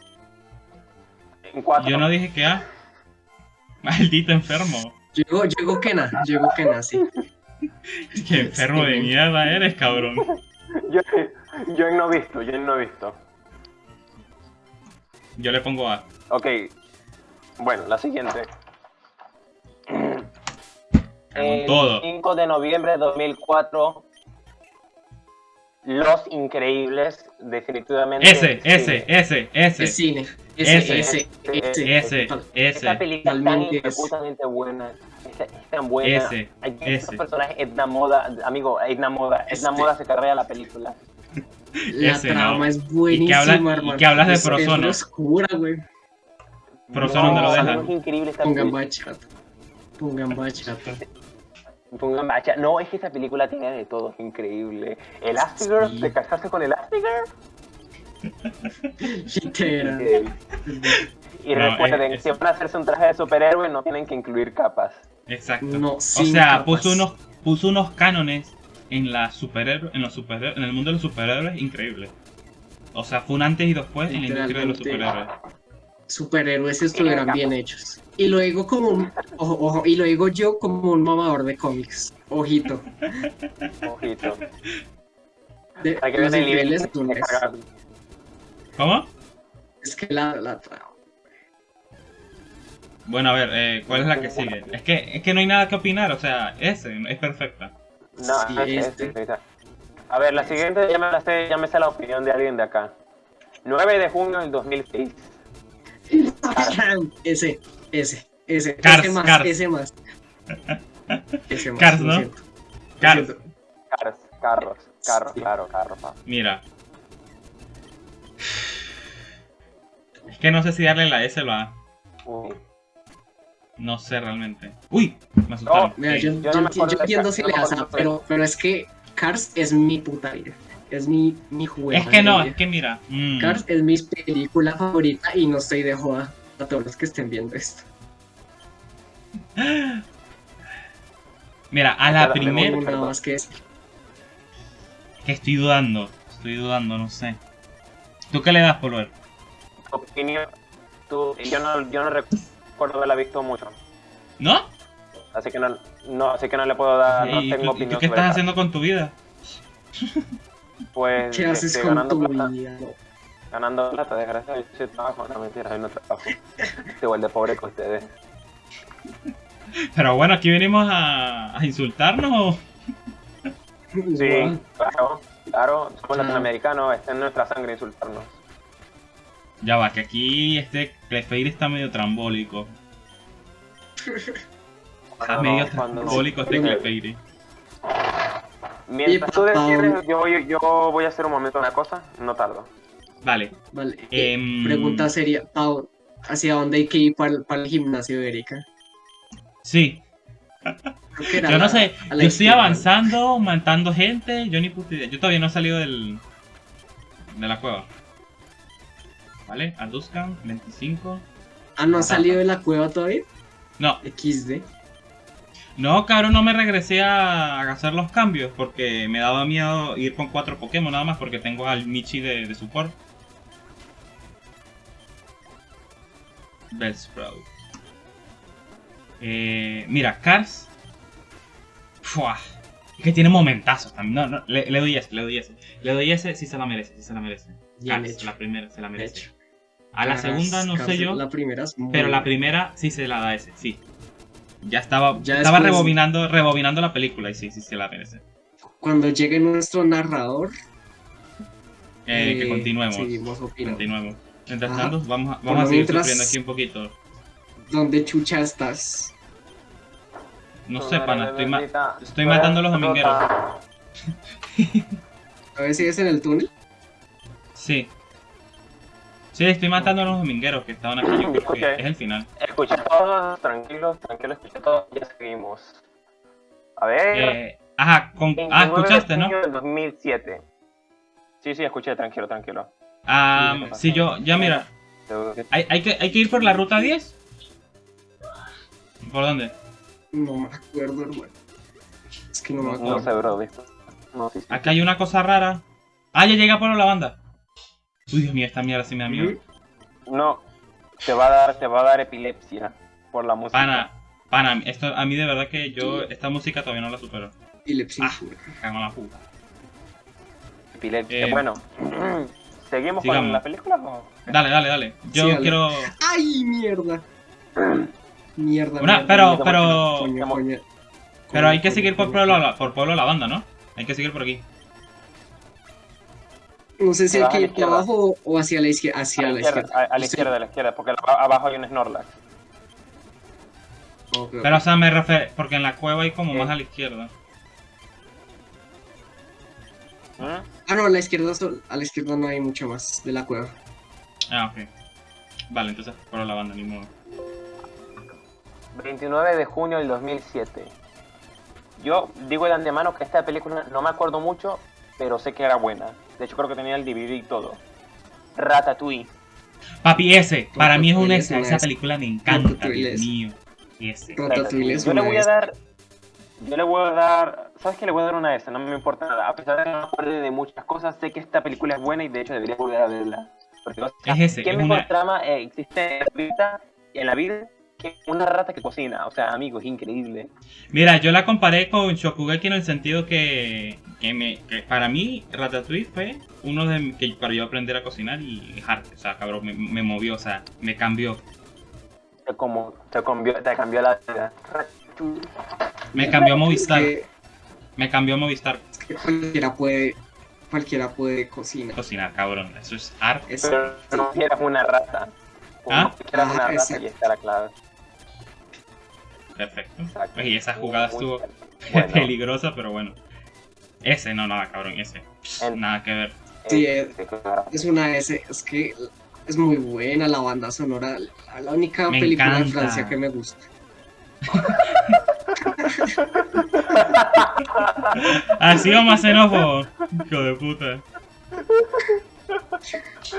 En cuatro. yo no dije que A. Maldito enfermo. Llegó, llegó Kena. Llegó Kena, sí. Qué enfermo de mierda eres, cabrón. Yo, yo no visto, yo no visto. Yo le pongo A. Ok. Bueno, la siguiente. Con El todo. 5 de noviembre de 2004. Los Increíbles, definitivamente. Ese, ese, ese, ese. Es cine. Ese, Ese. ese, Esta ese. película tan es. imputamente buena. Es, es tan buena. Ese, Hay ese. personajes, Edna Moda, amigo, Edna Moda. Edna Este. Moda se carrea la película. La Ese, trama ¿no? es buenísima, Y que hablas de Es- Es oscura, güey. ¿dónde lo dejan? Es increíble esta Pongan bachata. Pongan bachata. Pongan bacha. No, es que esta película tiene de todo, es increíble. El Astigirl, Sí. ¿te casaste con el Astigirl? Eh, Y No, recuerden, es- si van a hacerse un traje de superhéroe, no tienen que incluir capas. Exacto. No, O sea, capas. puso unos, puso unos cánones en la superhéroe, en los superhéroes, en el mundo de los superhéroes increíble. O sea, fue un antes y después en la industria de los superhéroes. Superhéroes estuvieran bien hechos. Y lo digo como un, ojo, ojo, y lo digo yo como un mamador de cómics. Ojito. Ojito. De, Para que los vean el nivel increíbles de túneles. cagar. ¿Cómo? Es que la, la. Bueno, a ver, eh, ¿cuál es la que sigue? Es que, es que no hay nada que opinar, o sea, ese es perfecta. No, Sí, es- este. es- es- A ver, la siguiente ya me la sé, ya me sé la opinión de alguien de acá. 9 de junio del 2006. Ese, ese, ese. Cars, ese más, Cars. ese más. Ese más. Cars, ¿no? Cars. Cars, carros, carros, Sí. claro, carros. mira. Es que no sé si darle la S o la A. Uy. No sé realmente. ¡Uy! Me asustaron. Mira, yo, Yo no entiendo si no le das pero, pero es que Cars es mi puta vida. Es mi, mi juego. es que no, es que mira. mm, Cars es mi película favorita y no estoy de joda a todos los que estén viendo esto. Mira, a la primera. No que decir. Que estoy dudando. Estoy dudando, no sé. ¿Tú qué le das, Polver? Opinión, tú, yo no, yo no recuerdo haberla visto mucho. ¿No? Así que no, no, así que no le puedo dar, no ¿Y tengo tú, y opinión tú qué estás haciendo con tu vida? Pues ¿Qué haces este, con ganando tu plata, vida? Ganando plata, desgraciado. Yo sí trabajo, no mentira, yo no trabajo. Estoy igual de pobre que ustedes. Pero bueno, aquí venimos a, a insultarnos o. Sí, claro, claro, somos Ah. latinoamericanos, está en nuestra sangre insultarnos. Ya va, que aquí este Clefeir está medio trambólico. Está medio no- trambólico este Clefeir. Mientras tú decides, yo, voy- yo voy a hacer un momento una cosa, no tardo. Vale. Vale. eh, Em, Pregunta seria, Pau, ¿hacia dónde hay que ir para, el- para el gimnasio de Erika? Sí, yo no sé. Yo estoy avanzando, matando gente. Yo ni puta idea. Yo todavía no he salido del. de la cueva. Vale, Aduscan, 25. Ah, ¿no ha salido de la cueva todavía? No, XD. No, cabrón, no me regresé a hacer los cambios porque me daba miedo ir con cuatro Pokémon nada más porque tengo al Michi de, de support. Bellsprout. Eh, mira, Cars. Fua. Es que tiene momentazos también. No, no, le, le doy ese, le doy ese. Le doy ese, sí se la merece, sí se la merece. Cars, la primera se la merece. A la segunda no Cars, sé yo. La primera es muy Pero la primera sí se la da ese, sí. Ya estaba, Ya estaba después- rebobinando, rebobinando la película y sí, sí se la merece. Cuando llegue nuestro narrador, Eh, que eh, continuemos. seguimos opinando. Continuemos. Mientras Ajá. tanto, vamos a, vamos a seguir mientras- sufriendo aquí un poquito. ¿Dónde chucha estás? No sé, pana, estoy, ma- estoy matando a los domingueros. A ver si es en el túnel. Sí. Sí, estoy matando a los domingueros que estaban aquí. Yo creo que Ok. es el final. Escucha todos, tranquilos, tranquilos, escucha todos, ya seguimos. A ver. Eh, ajá, con, ah, 29 de escuchaste, ¿no? del 2007. Sí, sí, escuché, tranquilo, tranquilo. Ah, Sí, sí, yo, ya mira, hay, hay, que, hay que ir por la ruta 10. ¿Por dónde? No me acuerdo, hermano. Es que no me No acuerdo. sé, bro, ¿viste? No, sí, sí. Acá hay una cosa rara. Ah, ya llega por la banda. Uy, Dios mío, esta mierda sí me da miedo. No, te va a dar, te va a dar epilepsia por la música. Pana, pana, esto, a mí de verdad que yo esta música todavía no la supero. Epilepsia. Ah. Cago en la puta. Epilepsia. Eh, bueno, ¿seguimos sigamos. con la película o? Dale, dale, dale. Yo Sí, dale. quiero. ¡Ay, mierda! Mierda. Una, mierda, pero, mierda, pero. Coño, coño. Pero hay que seguir por pueblo, la- por pueblo la banda, ¿no? Hay que seguir por aquí. No sé si Te hay vas a que la ir para izquierda. abajo o hacia la izquierda. A Hacia la la izquierda, izquierda. a, a la izquierda, a la izquierda, porque aba- abajo hay un Snorlax. Pero, o sea, me refiero. Porque en la cueva hay como más a la izquierda. ¿Mm? Ah, no, a la izquierda, a la izquierda no hay mucho más de la cueva. Ah, ok. Vale, entonces por la banda, ni modo. 29 de junio del 2007. Yo digo de antemano que esta película no me acuerdo mucho, pero sé que era buena. De hecho, creo que tenía el DVD y todo. Ratatouille. Papi, ese. Para mí es una Ratatouille esa. película me encanta, Ratatouille Dios es- mío. Ese. Ratatouille es Yo le voy a S. dar. Yo le voy a dar. ¿Sabes qué? Le voy a dar una S, no me importa nada. A pesar de que no me acuerde de muchas cosas, sé que esta película es buena y de hecho debería volver a verla. Porque, o sea, Es ese, ¿Qué es mejor una- trama eh, existe en la vida, en la vida que una rata que cocina? O sea, amigo, es increíble. Mira, yo la comparé con Shokugeki en el sentido que, que, me, que para mí Ratatouille fue uno de que para yo aprender a cocinar y arte, o sea, cabrón, me, me movió, o sea, me cambió. Te, como, te, cambió, te cambió la vida. Me cambió Movistar. Que, Me cambió Movistar. que cualquiera puede, cualquiera puede cocinar. Cocinar, cabrón. Eso es arte. Es- Pero no quieras una rata. ¿Ah? No quieras una Ah, rata y está la clave. Perfecto. Exacto. Pues, y esa jugada Muy estuvo bueno. peligrosa, pero bueno. Ese, no, nada, cabrón, ese. El- Nada que ver. Sí, Eh, eh. Es una S, es que es muy buena la banda sonora, la, la única Me película de. Francia que me gusta. Así vamos a xenófobo. Hijo de puta.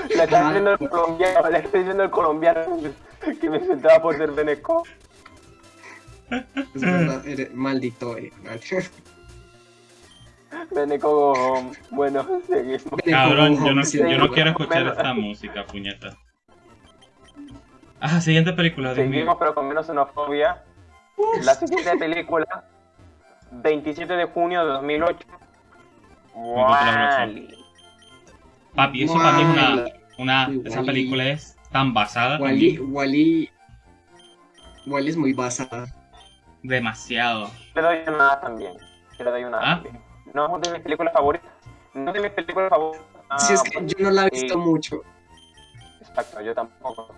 Le está diciendo el colombiano, le está diciendo el colombiano que me sentaba por ser Beneco. Es verdad, eres maldito. eh. Beneco, bueno, seguimos. Cabrón, yo no, yo no quiero escuchar Menos- esta música, puñeta. Ah, siguiente película, Dios Seguimos, mío. pero con menos xenofobia. La siguiente película, 27 de junio de 2008. Wall-E. Papi, eso para mí es una, una. Uy, Esa película es tan basada. Wally, Wally, Wally es muy basada. Demasiado. Le doy una A también. Yo le doy una A ¿Ah? también. No es de mis películas favoritas. No es de mis películas favoritas. Ah, si es que yo no la he visto mucho. Exacto, yo tampoco.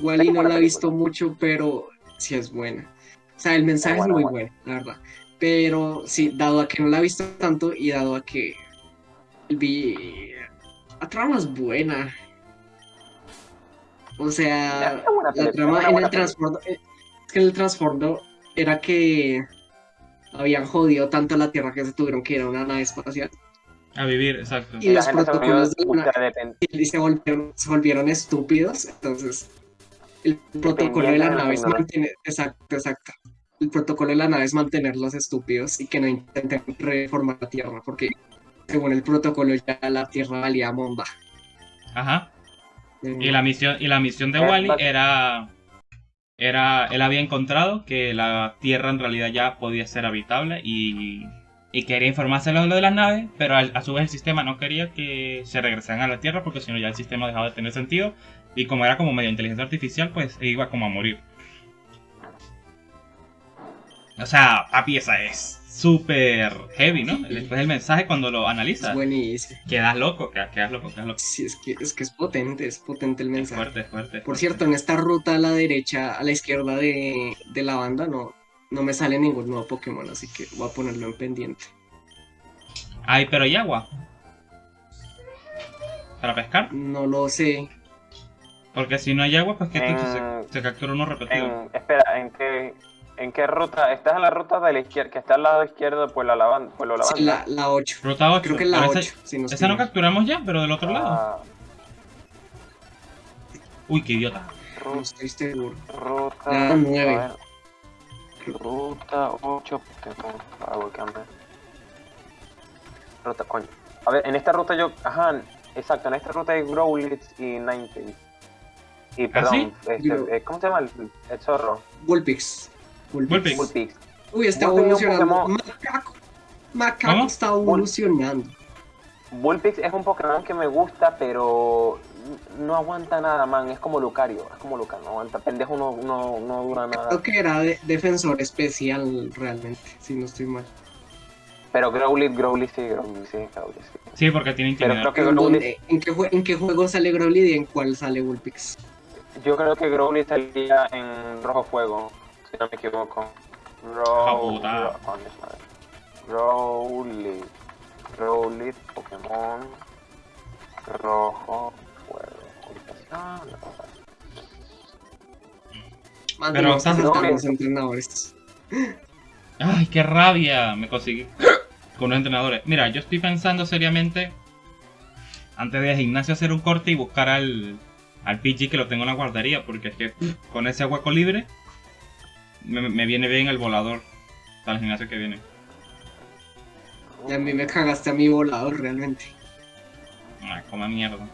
Wally no la he visto mucho, pero sí es buena. O sea, el mensaje Es muy buena. bueno, la verdad. Pero sí, dado a que no la he visto tanto y dado a que vi... La trama es buena. O sea, la trama en el Es que en el trasfondo era que habían jodido tanto la Tierra que se tuvieron que ir a una nave espacial. A vivir, exacto. Y los gente se protocolos de la, y se volvieron, se volvieron estúpidos, entonces el protocolo de la nave es mantener, exacto, exacto. El protocolo de la nave es mantenerlos estúpidos y que no intenten reformar la Tierra, porque según el protocolo ya la Tierra valía bomba. Ajá. Y la misión, y la misión de Eh, Wally era. Era. Él había encontrado que la Tierra en realidad ya podía ser habitable y. Y quería informárselo de lo de las naves, pero a, su vez el sistema no quería que se regresaran a la Tierra porque si no ya el sistema dejaba de tener sentido. Y como era como medio inteligencia artificial, pues iba como a morir. O sea, papi, esa es súper heavy, ¿no? Después del mensaje cuando lo Es analizas, buenísimo. quedas loco, quedas, quedas loco, quedas loco. Sí, es que, es que es potente, es potente el Es mensaje. fuerte, es fuerte. es Por fuerte. cierto, en esta ruta a la derecha, a la izquierda de, de la banda, no, no me sale ningún nuevo Pokémon, así que voy a ponerlo en pendiente. Ay, pero ¿y agua? ¿Para pescar? No lo sé. Porque si no hay agua, pues que En- se, se captura uno repetido. En, espera, ¿en qué, ¿en qué ruta? ¿Estás en la ruta de la izquierda, que está al lado izquierdo por la lavanda? Por lo Sí, lavanda? la, la 8. Ruta 8. Creo que es la pero 8. esa, si no esa no capturamos ya, pero del otro lado. Ah, Uy, qué idiota. No ruta, estoy seguro. ruta, Ya, nueve. a ver. Ruta 8 Pokémon. Ah, voy a cambiar. Ruta, coño. A ver, en esta ruta yo. Ajá, exacto, en esta ruta hay Growlithe y Ninetales. Y perdón, este, Digo- eh, ¿cómo se llama el, el zorro? Vulpix. Bullpix. Uy, está evolucionando. Macaco. Macaco ¿Cómo? está evolucionando. Bullpix es un Pokémon que me gusta, pero no aguanta nada, man. Es como Lucario, es como Lucario, no aguanta. Pendejo no, no, no dura nada. Creo que era de- defensor especial realmente, si no estoy mal. Pero Growlithe, Growlithe sí, Growlithe sí, Growlithe sí. Sí, porque tiene Pero intimidad. creo que ¿En, Growlithe, dónde- en qué, ¿En qué juego sale Growlithe y en cuál sale Vulpix? yo creo que Growlithe salía en Rojo Fuego, si no me equivoco. Row, puta. Ro- coño, madre. Growlithe, Growlithe, Pokémon, Rojo Fuego. Ah, Pero saltar no, los entrenadores. Ay, qué rabia. Me conseguí con los entrenadores. Mira, yo estoy pensando seriamente, antes de gimnasio, hacer un corte y buscar al, al PG que lo tengo en la guardería. Porque es que con ese hueco libre, me, me viene bien el volador para el gimnasio que viene. Y a mí me cagaste a mi volador realmente. Ay, coma mierda.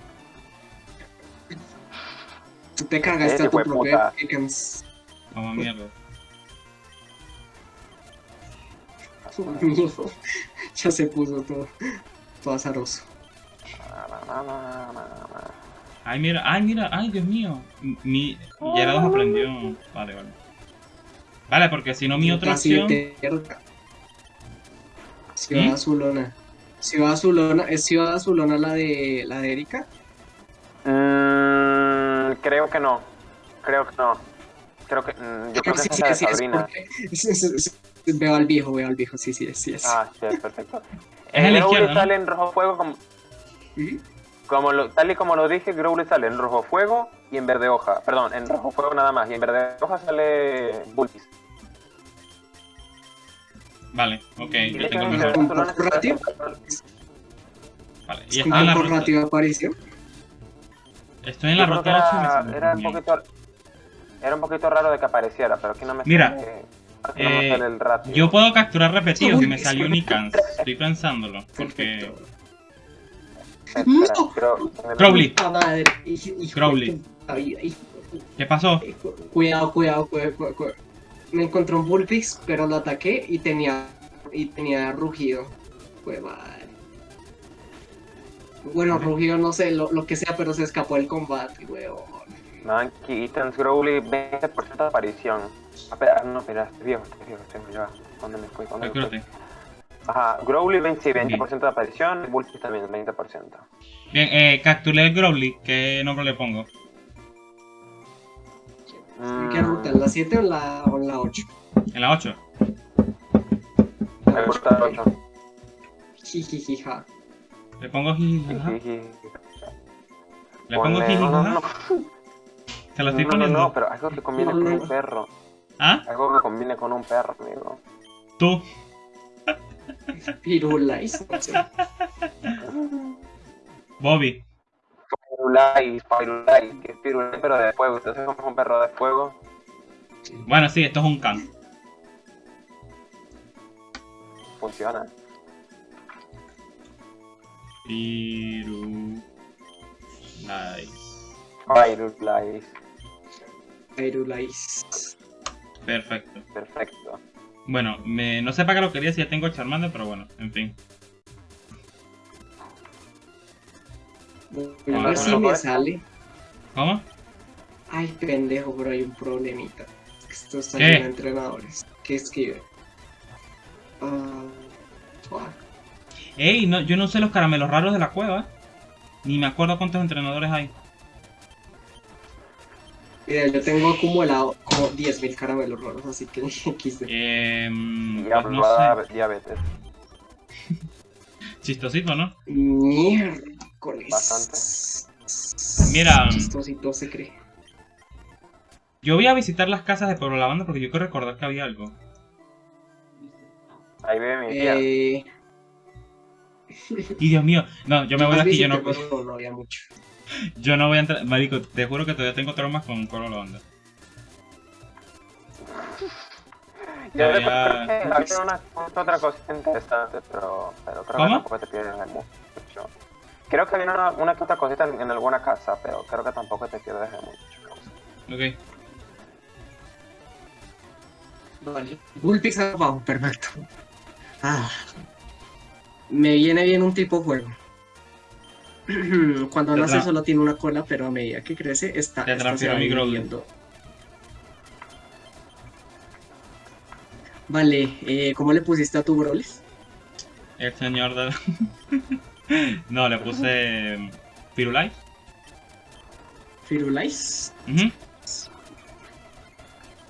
Tú te cagaste a tu propio. Ekans. Coma mierda. Ya se puso todo, todo azaroso. Ay, mira, ay, mira, ay, Dios mío. Mi Gyarados aprendió. Vale, vale. Vale, porque si no, mi otra Casi opción. Ciudad ¿Mm? Azulona. Ciudad Azulona, ¿es Ciudad Azulona la de la de Erika? Mm, creo que no. Creo que no. Creo que. mm, yo creo que Sí, esa es sí, de es Sabrina. porque- sí, sí, sí, Veo al viejo, veo al viejo, sí, sí, sí es. Ah, sí, es perfecto. Es en Growly ¿no? sale en rojo fuego como, Ujú. como lo- tal y como lo dije, Growly sale en rojo fuego y en verde hoja. Perdón, en rojo fuego nada más. Y en verde hoja sale Bulbis. Vale, ok, yo tengo el mejor. ¿Un Barcelona poco ratio? Vale, y Es estoy como en la apareció. Estoy en la que ruta 8 y me era, un poquito era un poquito raro de que apareciera, pero aquí no me Mira, sale, aquí no me eh, sale el ratio. Yo puedo capturar repetidos y me salió sí. Nikans. Estoy pensándolo. Porque. ¡No! Crowley. Crowley. ¿Qué pasó? Cuidado, cuidado, cuidado, cuidado, cuidado. Me encontré un Bullpix, pero lo ataqué y tenía y tenía rugido. Fue madre. Bueno, rugido no sé, lo, lo que sea, pero se escapó del combate, weón. Monkey Eaton's Growly 20% de aparición. Ah, espera, no, mira, estoy viejo, estoy viejo, estoy viejo. ya. ¿Dónde me fui? ¿Dónde me fui? Ajá, Growly 20, sí, 20% de aparición, Bulbis también 20%. Bien, eh, capturé el Growly. ¿Qué nombre le pongo? ¿En qué ruta? ¿En la 7 o en la, o en la 8? En la 8. Me gusta el 8. Jijijija. Le pongo jijijaja. Jijiji. Le pongo Ponle- no, no, Se lo estoy no, no, poniendo. no, pero algo que combine con un perro. ¿Ah? Algo que combine con un perro, amigo. Tú. Pirulais, no sé. Bobby. Firulais, Firulais, que es Firulais, pero de fuego. Entonces, como es un perro de fuego, Bueno, sí, esto es un can. funciona. Nice. Firulais, Pirulais. Perfecto. perfecto. Bueno, me, no sé para qué lo quería si ya tengo Charmander, pero bueno, en fin. A ver si me sale. ¿Cómo? Ay, pendejo, pero hay un problemita. Esto está ¿Qué? lleno de entrenadores. ¿Qué escribe? Ah, fuck. Ey, no, yo no sé los caramelos raros de la cueva. Ni me acuerdo cuántos entrenadores hay. Mira, yo tengo acumulado como 10.000 caramelos raros, así que XD. Eh, pues Diablo, no va a sé. diabetes. Chistosito, ¿no? Bastante. Mira. Chistosito se cree. Yo voy a visitar las casas de Pueblo Lavanda porque yo quiero recordar que había algo. Ahí vive mi tía. Eh, Y Dios mío, no, yo me voy de aquí, yo no, no había mucho. yo no voy a entrar. Marico, te juro que todavía tengo traumas con Pueblo Lavanda. Yo Todavía- recuerdo que había una otra cosita interesante, pero, pero creo ¿Cómo? que tampoco te pierdes de mucho. Creo que había una, una que otra cosita en, en alguna casa, pero creo que tampoco te pierdes de mucho. Ok. Vale. Bullpix abajo, perfecto. Ah. Me viene bien un tipo juego. Cuando nace tra- solo tiene una cola, pero a medida que crece está, Te esta se va. Vale, eh, ¿cómo le pusiste a tu Brolis? El señor de... no, le puse... mm, Firulais. Firulais.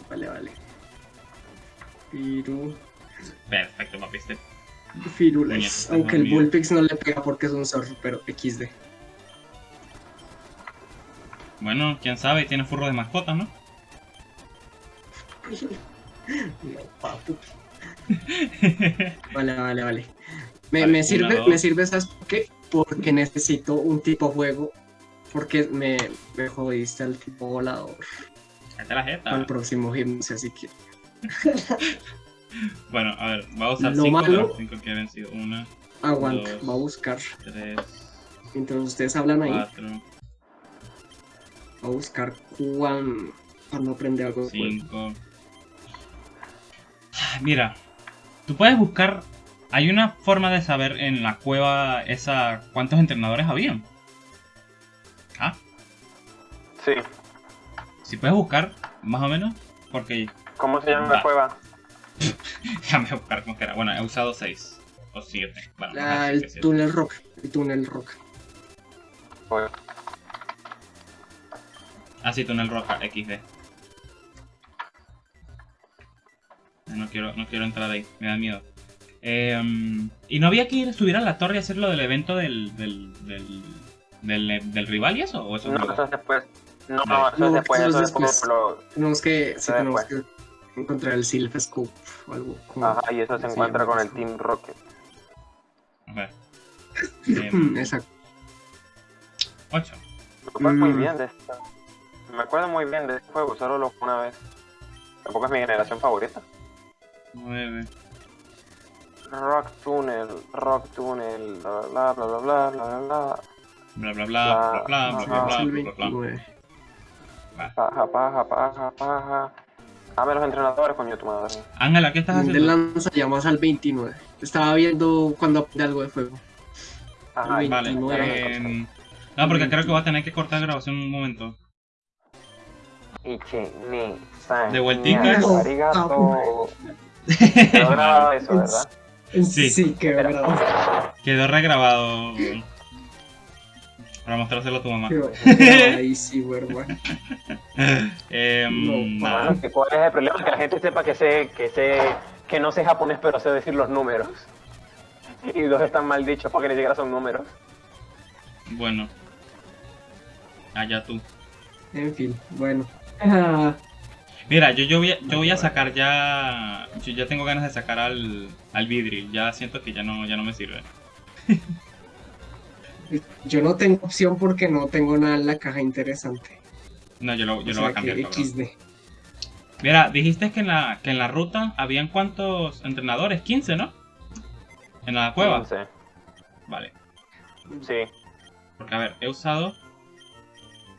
Vale, vale. Firu... Perfecto, papi. este- Firulais. Puñeta, Aunque el. Bullpix no le pega porque es un zorro, pero XD. Bueno, quién sabe, tiene furro de mascota, ¿no? No, papu. Vale, vale, vale. Me, Vale, me sirve, me sirve, ¿sabes por qué? Porque necesito un tipo juego. Porque me, me jodiste al tipo volador Cállate la jeta. el próximo gimnasio, así que. Bueno, a ver, va a usar Lo 5, malo- pero 5 que habían sido 1, Aguanta, Dos. va a buscar. 3, Mientras ustedes hablan ahí, 4, va a buscar cuán, cuando aprende algo de juego. 5. Mira, tú puedes buscar. Hay una forma de saber en la cueva esa cuántos entrenadores habían. Ah, Sí. Si puedes buscar, más o menos, porque ¿Cómo se llama la cueva? déjame buscar cómo que era. Bueno, he usado 6 o 7. Bueno, vamos a Ah, decir que el siete. túnel rock. El túnel rock. Pues, Ah, sí, túnel roja, XD. No quiero, no quiero entrar ahí, me da miedo. Em, ¿Y no había que ir, subir a la torre y hacer lo del evento del, del, del, del, del rival y eso? ¿O eso es no, eso es después. No, Vale. eso es No, después, eso es después. Lo... Tenemos que, sí, tenemos que encontrar el Silph Scope o algo. como- Ajá, y eso se Sí, encuentra con el. Team Rocket. A ver. Em, Exacto. 8. Me acuerdo muy Mm. bien de esto. Me acuerdo muy bien de este juego, solo lo una vez. Tampoco es mi generación favorita. 9. Rock Tunnel, Rock Tunnel, bla bla bla bla bla bla bla bla. Bla bla bla bla bla bla bla bla Es el bla bla bla. 29. Paja, paja, paja, paja. Dame los entrenadores, coño tu madre. Ángela, ¿qué estás De haciendo? lanzallamas al 29. Estaba viendo cuando aprende algo de fuego. Ajá, y- Vale. 29. em, no, porque creo que voy a tener que cortar grabación un momento. De vueltica. No. arigato. Quedó grabado eso, ¿verdad? Sí. Sí, qué verdad. Quedó regrabado. Para mostrárselo a tu mamá. Quedó grabadísimo, hermano. No, nada. ¿cuál es el problema? Que la gente sepa que sé, que sé, que no sé japonés, pero sé decir los números. Y dos están mal dichos porque ni siquiera son números. Bueno. Allá tú. En fin, bueno. Mira, yo, yo, voy a, yo voy a sacar ya. Yo ya tengo ganas de sacar al, al Vidril. Ya siento que ya no, ya no me sirve. yo no tengo opción porque no tengo nada en la caja interesante. No, yo lo, yo O lo voy a cambiar. XD. Mira, dijiste que en la, que en la ruta habían cuántos entrenadores? 15, ¿no? En la cueva. 15. Vale. Sí. Porque a ver, he usado.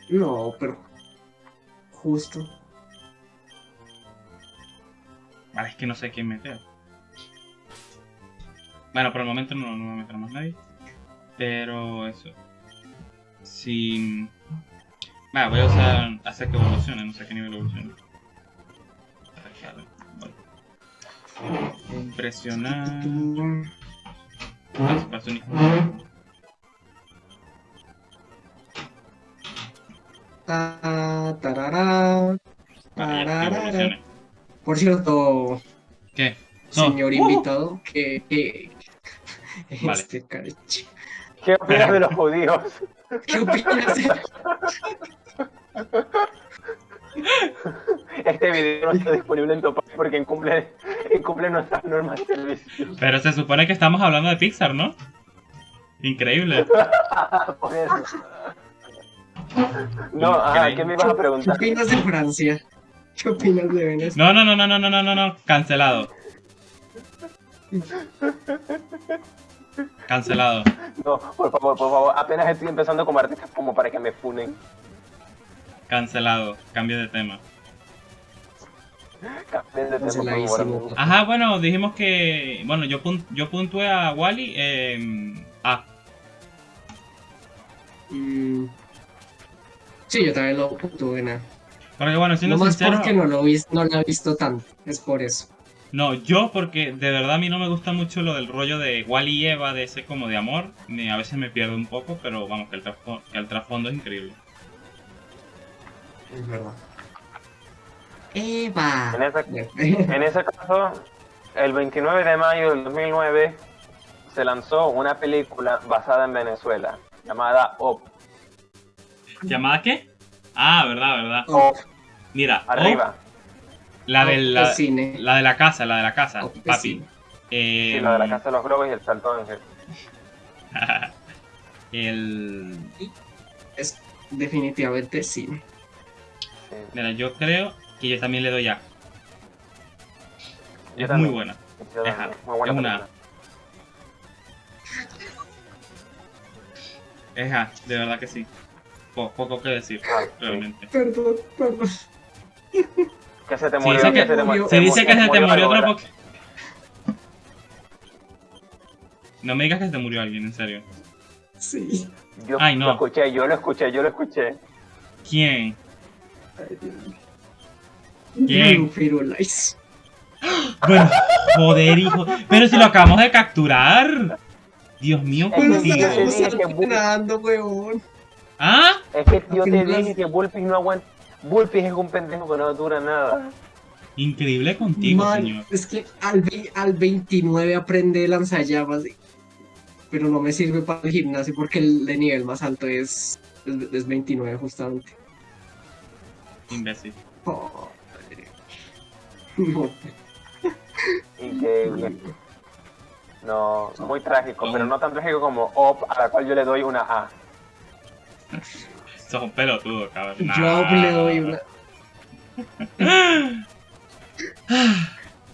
No, pero. Justo. Vale, es que no sé quién meter. Bueno, por el momento no, no voy a meter más nadie. Pero eso. Si. Vale, voy a usar. hacer que evolucione, no sé a qué nivel evolucione. Vale. Presionar. Ah, para su uniforme. Ta, tarará, Por cierto, ¿Qué? No. señor ¡Uh! invitado, que. que- Vale. Este careche. ¿Qué opinas de los judíos? ¿Qué opinas de- Este video no está disponible en Topaz porque incumple, incumple nuestras normas de servicio. Pero se supone que estamos hablando de Pixar, ¿no? Increíble. Por eso. No, ajá, ¿qué me ibas a ¿Qué preguntar? opinas de Francia? ¿Qué opinas de Venezuela? No, no, no, no, no, no, no, no, no. cancelado. Cancelado. No, por favor, por favor, apenas estoy empezando como artista como para que me funen. Cancelado, cambio de tema. De tema, Ajá, bueno, dijimos que, bueno, yo, punt yo puntué a Wally eh, A. Mm. Sí, yo también lo puntué en A. Porque bueno, siendo No más sincero. porque no lo, vis- no lo he visto tanto, es por eso. No, yo porque de verdad a mí no me gusta mucho lo del rollo de Wally y Eva, de ese como de amor. Ni a veces me pierdo un poco, pero vamos, que el, trasfo- que el trasfondo es increíble. Es verdad. Eva. En ese, en ese caso, el 29 de mayo del 2009 se lanzó una película basada en Venezuela llamada Op. ¿Llamada qué? Ah, verdad, verdad. Oh, Mira, Arriba. la, de la, cine. la de la casa, la de la casa, papi. Eh, Sí, la de la Casa de los Globos y el Salto Ángel. el... Es definitivamente cine. Sí. Mira, yo creo que yo también le doy A. Yo Es también. muy buena. Muy es una- película. Es A, de verdad que sí. Po- poco que decir, sí. realmente. Perdón, perdón. Que se te murió. dice que que- se te mu- se Se dice que se te murió otro. Pokémon. No me digas que se te murió alguien, en serio. Sí. Yo Ay, no. lo escuché, yo lo escuché, yo lo escuché. ¿Quién? ¿Quién? Firulais. Bueno, joder, hijo. Pero si lo acabamos de capturar. Dios mío, Es que contigo. dije que weón. ¿Ah? Es que yo te dije que Bullpix no aguanta. Bullpix es un pendejo que no dura nada. Increíble contigo, Man, señor. es que al, ve- al 29 aprende lanzallamas, pero no me sirve para el gimnasio porque el de nivel más alto es, es, es 29 justamente. Imbécil. Oh, no. Increíble. No, muy trágico, pero no tan trágico como Op, a la cual yo le doy una A. Sos un pelotudo, cabrón. Yo le doy una.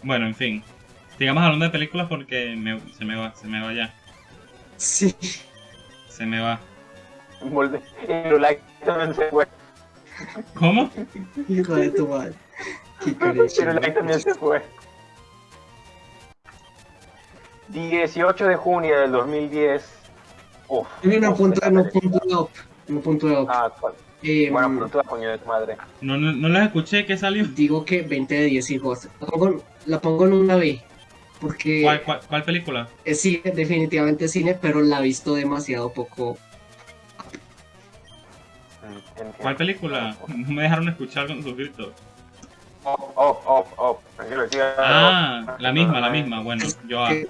Bueno, en fin. Sigamos hablando de películas porque me- se me va, se me va ya. Sí. Se me va. Volve- Y Lulai también se fue. ¿Cómo? Hijo de tu madre. Qué. Lulai también se fue. 18 de junio del 2010. Uf. Tiene una uf, punta, esa no película. punto de No punto de op. Ah, ¿cuál? Eh, Bueno, pero tú coño de tu madre. No, no, no las escuché, ¿qué salió? digo que 20 de 10 hijos. La pongo, la pongo en una B. Porque ¿Cuál, cuál, cuál película? es cine, definitivamente cine, pero la he visto demasiado poco. Entiendo. ¿Cuál película? No me dejaron escuchar con sus gritos. Op, op, op, op. Tranquilo, tío. Ah, la misma, la misma. Bueno, yo A. Que-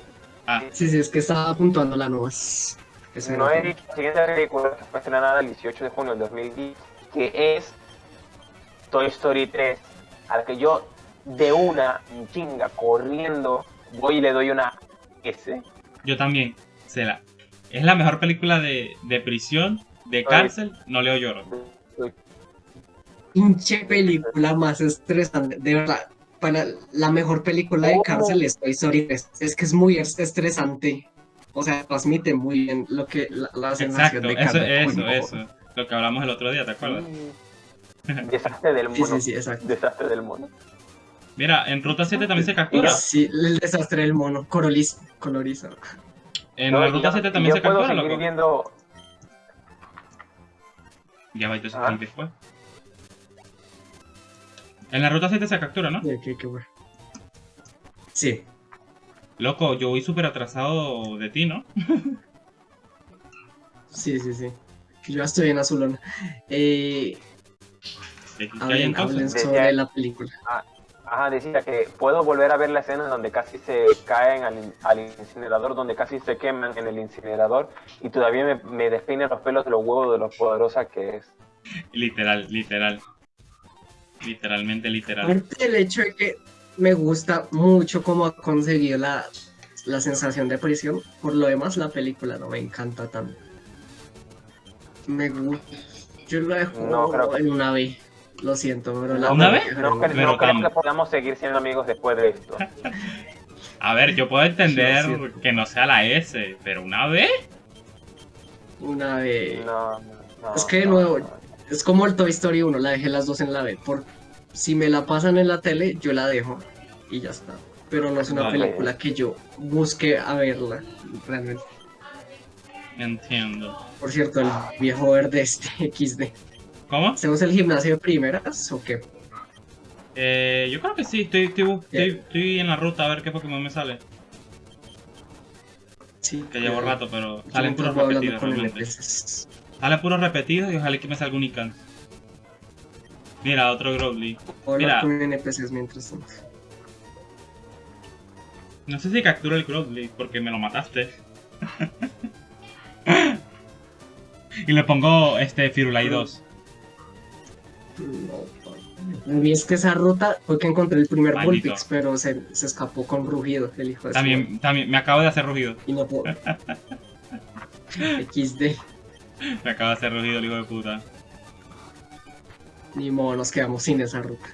Ah, Sí, sí, es que estaba apuntando la nuevas. No dicho la siguiente película que fue estrenada el 18 de junio del 2010, que es Toy Story 3, a la que yo de una chinga corriendo voy y le doy una S. yo también. Se la. Es la mejor película de, de prisión, de cárcel. No leo lloro. pinche película más estresante. De verdad, para la mejor película de ¿Cómo? cárcel es Toy Story 3. Es que es muy est- estresante. O sea, transmite muy bien lo que la, la sensación Exacto, de eso, carne. eso, no. eso. Lo que hablamos el otro día, ¿te acuerdas? Desastre del Sí, mono. sí, sí, exacto. Desastre del mono. Mira, en Ruta 7 también se captura. Sí, el desastre del mono, coroliz, coloriza. En No, la Ruta yo- 7 y también yo se puedo captura, loco. viendo Ya va, entonces Ah. ¿quién que fue? En la Ruta 7 se captura, ¿no? Qué, qué, qué bueno. Sí, Loco, yo voy súper atrasado de ti, ¿no? sí, sí, sí. Yo estoy en azulón. Eh, ¿Qué qué hay hablen, sobre ahí- la película. Ajá, decía que puedo volver a ver la escena donde casi se caen al, in- al incinerador, donde casi se queman en el incinerador y todavía me, me despeina los pelos de los huevos de lo poderosa que es. Literal, literal. Literalmente literal. Aparte del hecho de que me gusta mucho cómo ha conseguido la, la sensación de prisión, por lo demás la película no me encanta tanto. Me gusta. Yo lo dejo No, creo que- en una B. Lo siento, pero la ¿Una dejar No, en cre- Pero no creo que podamos seguir siendo amigos después de esto. A ver, yo puedo entender Sí, que no sea la S, pero una vez. una B. No, no, no, Es que de no, nuevo- no. Es como el Toy Story 1, la dejé las dos en la B. Por, si me la pasan en la tele, yo la dejo y ya está. Pero no es una Vale. película que yo busque a verla, realmente. Entiendo. Por cierto, el viejo verde este XD. ¿Cómo? ¿Hacemos el gimnasio de primeras o qué? Eh, yo creo que sí, estoy, estoy, estoy- estoy en la ruta a ver qué Pokémon me sale. Sí. Que llevo rato, pero salen puros repetidos realmente. Salen puros repetidos y ojalá que me salga un Ican. Mira, otro Growly. Mira. con NPCs mientras tanto. No sé si capturo el Growly porque me lo mataste. y le pongo este Firulai 2. No, mí es que esa ruta fue que encontré el primer Maldito. Bullpix, pero se, se escapó con rugido el hijo de su madre. También, también, me acabo de hacer rugido. Y no puedo. XD. Me acabo de hacer rugido el hijo de puta. Ni modo, nos quedamos sin esa ruta.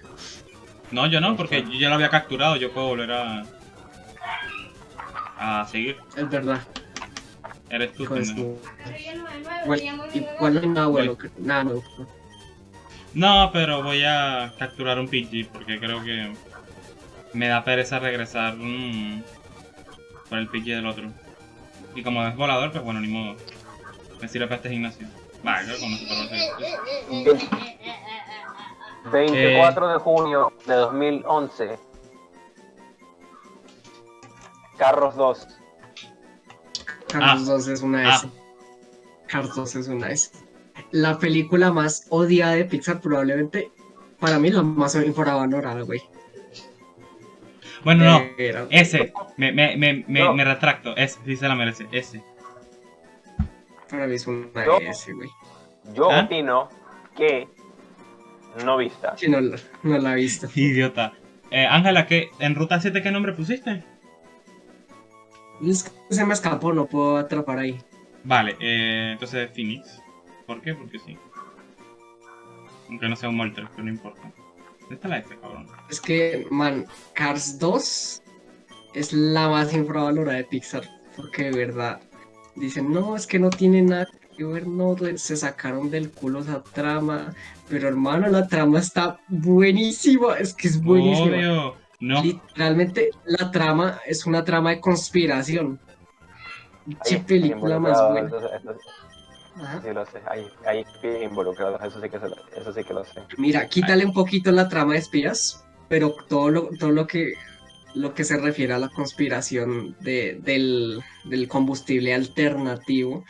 No, yo no, porque yo ya lo había capturado, yo puedo volver a. a seguir. Es verdad. Eres tú, pendejo. su- Igual, no hay nada bueno, que- nada nuevo. No, pero voy a capturar un Pidgey porque creo que me da pereza regresar mm, por el Pidgey del otro. Y como es volador, pues bueno, ni modo. Me sirve para este gimnasio. Va, creo que con nosotros va a ser. 24 de junio de 2011. Carros 2. Carlos Ah. 2 es una Ah. S. Carlos 2 es una S. La película más odiada de Pixar, probablemente, para mí la más infravalorada, güey. Bueno, no. Era- Ese. Me, me, me, me, No. me retracto. Ese. Sí se la merece. Ese. Para mí es una Yo- S, güey. Yo ¿Ah? opino que no vista. Sí, no, la- no la he visto. Idiota. Eh, Ángela, ¿qué, ¿en Ruta 7 qué nombre pusiste? Es que se me escapó, no puedo atrapar ahí. Vale, eh, entonces Phoenix. ¿Por qué? Porque sí. Aunque no sea un Moltres, pero no importa. ¿Dónde está la F, cabrón? Es que, man, Cars 2 es la más infravalorada de Pixar. Porque de verdad dicen, no, es que no tiene nada que ver, no, se sacaron del culo esa trama. Pero hermano, la trama está buenísima, es que es buenísima. Obvio. No. Literalmente, la trama es una trama de conspiración. Qué Hay película más buena. Eso, eso Ajá. sí lo sé. Hay, hay espías involucrados. Eso sí, que se lo, eso sí que lo sé. Mira, quítale un poquito la trama de espías, pero todo lo, todo lo que lo que se refiere a la conspiración de, del, del combustible alternativo,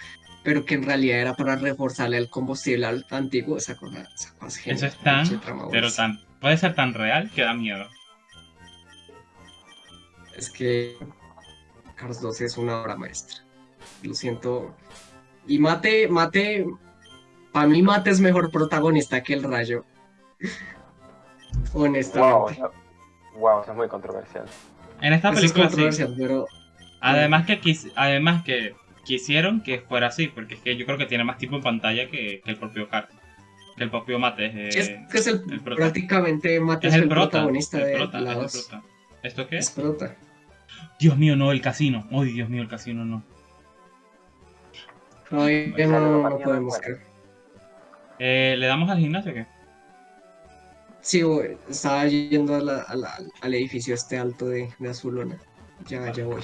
pero que en realidad era para reforzarle el combustible al- antiguo, esa cosa, esa cosa es Eso es tan, pero tan, puede ser tan real que da miedo. Es que Cars 2 es una obra maestra. Lo siento. Y Mate, Mate, para mí Mate es mejor protagonista que el Rayo. Wow, Honestamente. eso- wow, eso es muy controversial. En esta Eso es película sí. controversial, pero Además que, quis- además que quisieron que fuera así, porque es que yo creo que tiene más tiempo en pantalla que, que el propio Car. Que el propio Mate. eh, es que es el, el prota. prácticamente Mate es es el el prota. protagonista el de prota, la es el 2. prota. ¿Esto qué Es prota. Dios mío, no, el casino. Ay, Dios mío, el casino no. Todavía Sale no, lo no mañana, podemos creer. Eh, ¿Le damos al gimnasio o qué? Sí, güey, estaba yendo a la- a la- al edificio este alto de, de Azulona. Ya, ya voy.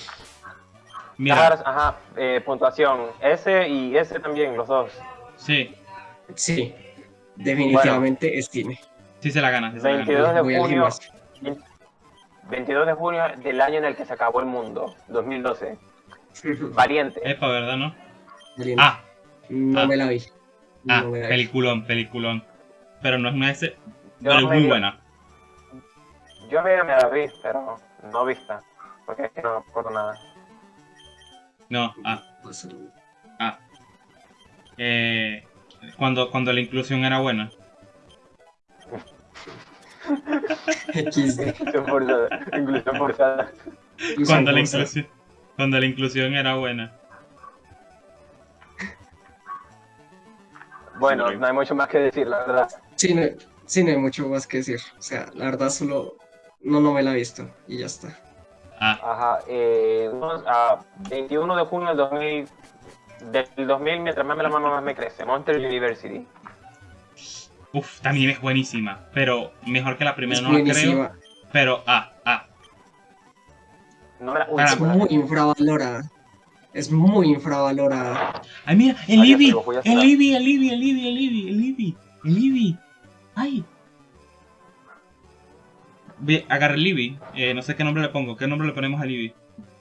Mira, Cars, ajá, eh, puntuación. S y S también, los dos. sí, Sí, definitivamente es cine. sí se la gana. Se la 22 gana. de junio. gimnasio. 22 de junio del año en el que se acabó el mundo, 2012. Valiente. Epa, ¿verdad, no? Valiente. Ah, no ah. me la vi. ah, No me la vi. peliculón, peliculón. Pero no es una S, Yo pero es muy vi- buena. Yo me, me la vi, pero no vista. Porque es que no me acuerdo nada. No, ah, ah. Eh, cuando, cuando la inclusión era buena. Inclusión forzada. Inclusión forzada. Cuando la inclusión, cuando la inclusión era buena. Bueno, no hay mucho más que decir, la verdad. Sí no, sí, no hay mucho más que decir. O sea, la verdad solo... No, no me la he visto. Y ya está. Ah, Ajá, eh, unos, ah, 21 de junio del 2000, del 2000, mientras más me la mano más me crece. Monster University. uff, también es buenísima. Pero mejor que la primera Es no la creo. buenísima. Pero, ah, ah. No me la, uy, Es muy infravalorada. Es muy infravalorada. Ay, mira, el a el. Eevee, el Eevee, el Eevee, el Eevee, el Eevee, el Eevee. Ay. Voy a agarrar el Eevee. Eh, no sé qué nombre le pongo. ¿Qué nombre le ponemos al?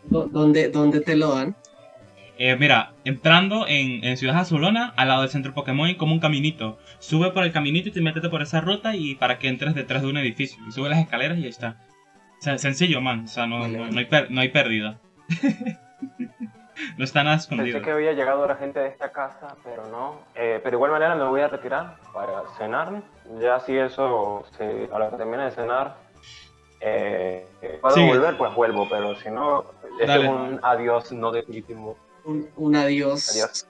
Do- ¿Dónde, ¿Dónde te lo dan? Eh, mira, entrando en, en Ciudad Azulona, al lado del centro Pokémon, hay como un caminito. Sube por el caminito y te metes por esa ruta y para que entres detrás de un edificio. Y sube las escaleras y ahí está. O sea, sencillo, man. O sea, no, Vale, no, vale. no hay, per- no hay pérdida. no está nada Pensé escondido. que había llegado la gente de esta casa, pero no. Eh, pero de igual manera me voy a retirar para cenar. Ya si eso, si a la que termine de cenar, eh, puedo Sigue. volver, pues vuelvo. Pero si no, este Dale. es un adiós no definitivo. Un, un adiós. Adiós.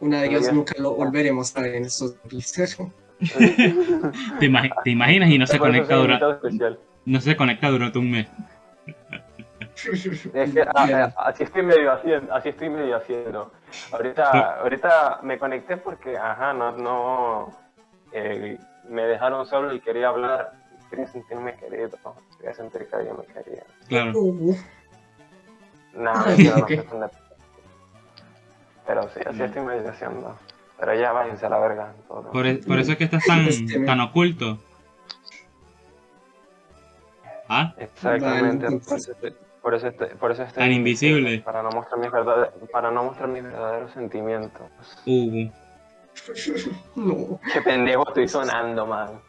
Un adiós, Adiós. nunca lo volveremos a ver en estos episodios. ¿Te, imagi- te imaginas y no se conecta durante, no se conecta durante un mes? Es que, ah, ah, así estoy medio haciendo, así estoy medio haciendo. Ahorita, ahorita me conecté porque, ajá, no, no, eh, me dejaron solo y quería hablar, quería sentirme querido, quería sentir que alguien me quería. Claro. Nada, Ah, mentira, no sé dónde- Pero sí, así estoy medio haciendo. Pero ya váyanse a la verga. todo. Por, e- por eso es que estás tan, Este, tan oculto. ¿Ah? Exactamente. Vale, por eso estoy, por eso estoy, por eso estoy Tan invisible. Para no mostrar mis verdade- para no mostrar mis verdaderos sentimientos. Uh, No, Qué pendejo estoy sonando, man.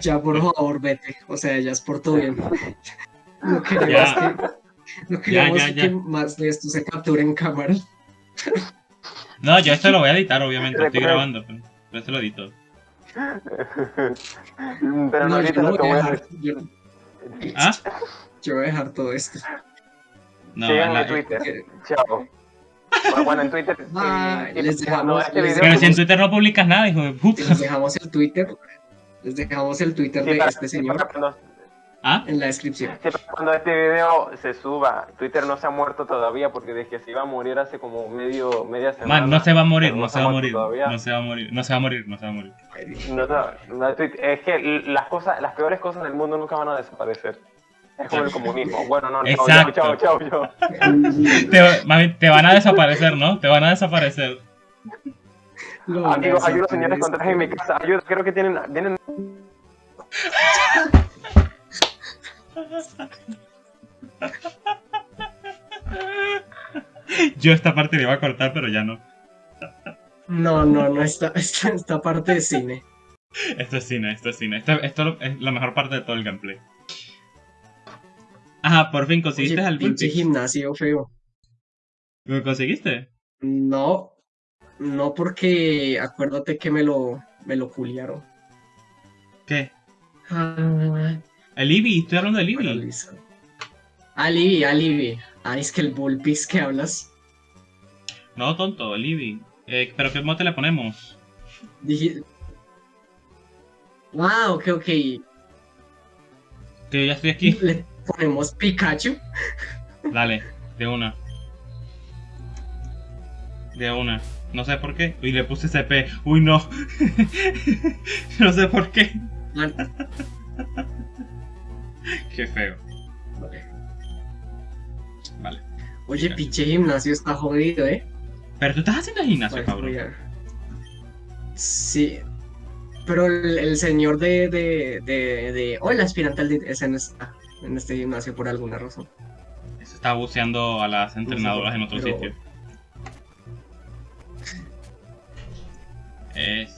Ya por favor, vete. O sea, ya es por tu bien. No queremos Ya. que, no queremos ya, ya. que más de esto se capture en cámara. No, yo esto lo voy a editar, obviamente. Estoy grabando, pero esto lo edito. Pero no, No, yo lo voy a voy a dejar. Yo, ¿Ah? yo voy a dejar todo esto. No, Síganme la- en Twitter. Que- Chao. Bueno, en Twitter. Sí, Les dejamos- este les Pero si en Twitter no publicas nada, hijo de puta. Les dejamos el Twitter. Les dejamos el Twitter sí, de para- este sí, señor cuando- ¿Ah? en la descripción. sí, cuando este video se suba, Twitter no se ha muerto todavía porque dije que se iba a morir hace como medio, media semana. Man, no se va a morir, no se va a morir. todavía. No se va a morir, no se va a morir, no se va a morir. No, no, es que las cosas, las peores cosas del mundo nunca van a desaparecer. Es como el comunismo. Bueno, no, no, Exacto. chao, chao, chao, chao. Te, mami, te van a desaparecer, ¿no? Te van a desaparecer. Amigos, ayuda desaparecer. señores con traje en mi casa. Ayuda, creo que tienen, vienen Yo esta parte la iba a cortar, pero ya no. No, no, no, esta, esta, esta parte de cine. Esto es cine, esto es cine. Esto, esto es la mejor parte de todo el gameplay. Ajá, por fin conseguiste Oye, el pinche gimnasio feo. ¿Lo conseguiste? No, no porque acuérdate que me lo, me lo culiaron. ¿Qué? Ah, El Eevee, estoy hablando del listo. Alibi, Alibi. Ah, es que el Bullpix que hablas. No, tonto, el Eevee. Eh, ¿Pero qué mote le ponemos? Dije... Ah, ok, ok. Que yo ya estoy aquí. Le ponemos Pikachu. Dale, de una. De una. No sé por qué. Uy, le puse CP. Uy, no. no sé por qué. Qué feo. Vale. Oye, pinche gimnasio está jodido, ¿eh? Pero tú estás haciendo gimnasio, Vale, cabrón. Sí. Pero el, el señor de, de, de, de... Oh, el aspirante al... Ese no está en este gimnasio por alguna razón. Se está buceando a las entrenadoras en otro pero- sitio. Es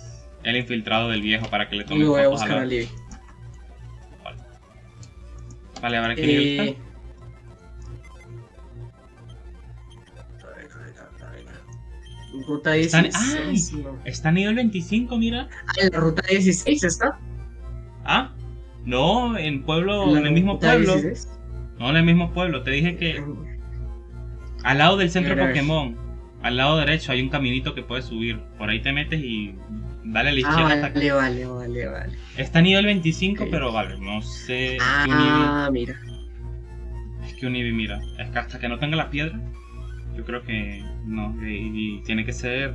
el infiltrado del viejo para que le Y tome voy a fotos a buscar la... a Libby. Vale, a ver qué nivel Eh... está. Ruta Están- 16. no. Está a nivel 25, mira. Ah, en la ruta 16 está. Ah, no, en pueblo, en el mismo pueblo. 16. No, en el mismo pueblo. Te dije que al lado del centro Pokémon, al lado derecho hay un caminito que puedes subir. Por ahí te metes y dale a la Ah, izquierda hasta vale, vale, vale, vale. Está a nivel 25, Ok. pero vale, no sé. Ah, mira. es que un Eevee, mira, es que hasta que no tenga la piedra, yo creo que no. Y, y tiene que ser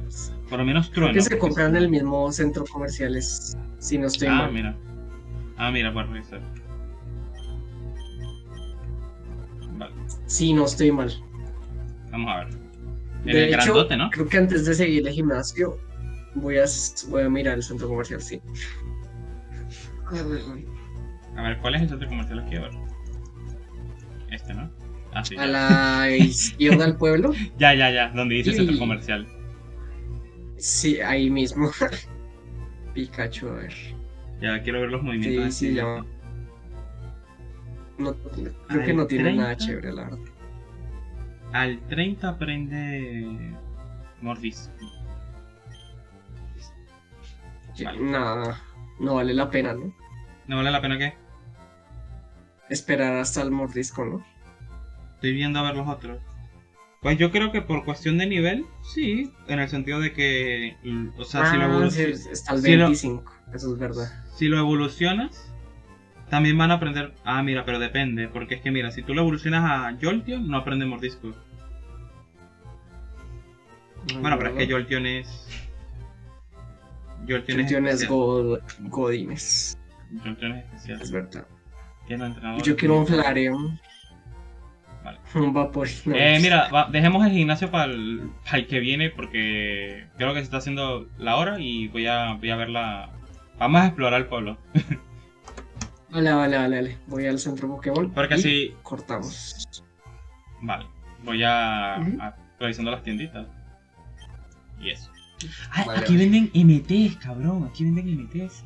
por lo menos Creo trueno. que se compran en el mismo centro comercial, es- si no estoy Ah, mal. mira. Ah, mira, puedes revisar. Vale, Si no estoy mal. vamos a ver. En De el hecho, grandote, ¿no? creo que antes de seguir el gimnasio, voy a, voy a mirar el centro comercial, sí. A ver, A ver, ¿cuál es el centro comercial aquí? A ver. Este, ¿no? Ah, sí. A la izquierda del pueblo, Ya, ya, ya, donde dice centro Y- comercial. sí, ahí mismo. Pikachu, a ver. Ya quiero ver los movimientos. Sí, de sí, ya. No, creo que no tiene nada 30. chévere, la verdad. Al 30 aprende Mordis. Vale. No, no vale la pena, ¿no? ¿No vale la pena qué? Esperar hasta el mordisco, ¿no? Estoy viendo a ver los otros. Pues yo creo que por cuestión de nivel, sí. En el sentido de que. mm, O sea, si, lo Ah, evolu- sí, está el si lo- 25, eso es verdad. si lo evolucionas, también van a aprender. Ah, mira, pero depende. Porque es que, mira, si tú lo evolucionas a Jolteon, no aprende Mordisco. Bueno, pero es que Jolteon es. Jolteon es. Jolteon es. God, Godines, Jolteon es especial. es verdad. Tiene entrenador. Yo quiero un Flareon. Vale. Un vapor. Eh, mira, va- dejemos el gimnasio para el, que viene porque creo que se está haciendo la hora y voy a, voy a ver la... Vamos a explorar el pueblo. Vale, vale, vale, vale. Voy al centro Pokémon. Porque y así. Cortamos. Vale. Voy a. A- revisando las tienditas. Y eso. Ah, Vale, aquí vale. venden MTs, cabrón. Aquí venden MTs.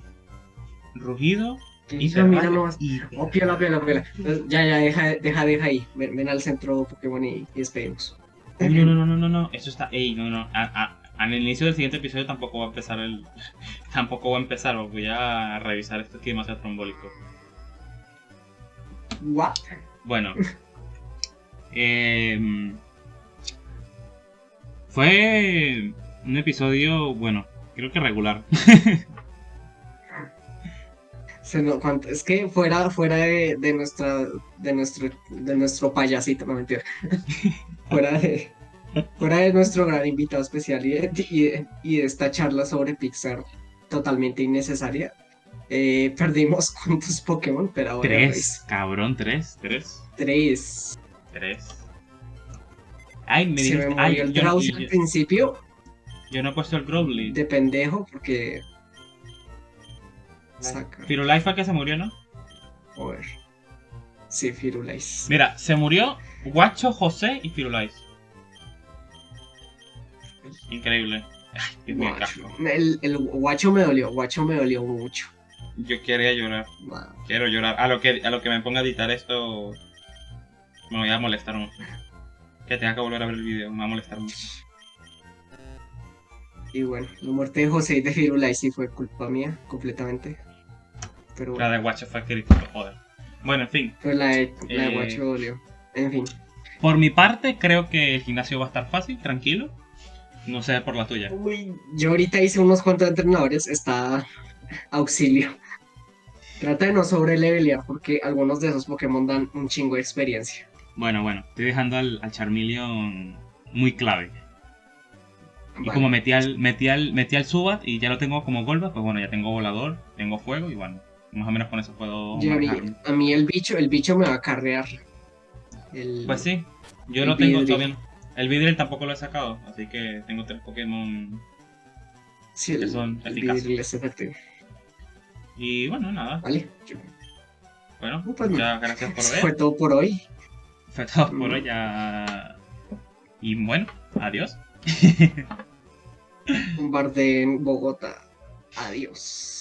Rugido y mira nomás. y- Oh, piola, piola, piola. Entonces, Ya, ya, deja, deja, deja ahí. Ven, ven al centro Pokémon y, y despedimos. Uy, no, no, no, no, no, no. Eso está. Ey, no, no. A- a- al inicio del siguiente episodio tampoco va a empezar el. tampoco va a empezar. Voy a revisar esto aquí demasiado trombólico. What? Bueno. em, fue un episodio, bueno, creo que regular. Se es que fuera, fuera de, de nuestra, de nuestro, de nuestro payasito, no mentira. fuera de, fuera de nuestro gran invitado especial y de, y de- y de esta charla sobre Pixar totalmente innecesaria. eh, perdimos cuántos Pokémon, pero ahora Tres, cabrón, tres, tres, tres. tres. Ay, me Se me Ay, murió el yo- al principio yo no he puesto el Growly. de pendejo porque. Saca. Firulais fue el que se murió, ¿no? Joder. Sí, Firulais. Mira, se murió Guacho, José y Firulais. Increíble. Ay, qué Guacho. El, el guacho me dolió, guacho me dolió mucho. Yo quería llorar. Wow. Quiero llorar. A lo que, a lo que me ponga a editar esto. Me voy a molestar mucho. Que tenga que volver a ver el video, me va a molestar mucho. Y bueno, la muerte de José y de Firulais sí fue culpa mía, completamente. Pero La bueno, de Guacho fue crítico, joder. Bueno, en fin. pero la de, la de Eh, guacho dolió. En fin. Por mi parte, creo que el gimnasio va a estar fácil, tranquilo. No sé por la tuya. Uy, yo ahorita hice unos cuantos entrenadores, está auxilio. Trata de no sobrelevelear porque algunos de esos Pokémon dan un chingo de experiencia. Bueno, bueno, estoy dejando al, al Charmeleon muy clave. Y Vale. como metí al, metí al, metí al Subat y ya lo tengo como Golba, pues bueno, ya tengo volador, tengo fuego y bueno, más o menos con eso puedo a mí el bicho, el bicho me va a carrear. El- Pues sí, yo lo tengo Vidril. todavía. El Vidril tampoco lo he sacado, así que tengo tres Pokémon. sí, el, que son el eficaces. Vidril es efectivo. Y bueno, nada. Vale, yo- Bueno, Pues muchas gracias por ver. fue todo por hoy. Fue todo por Mm. hoy. ya- Y bueno, adiós. Un bar de Bogotá. Adiós.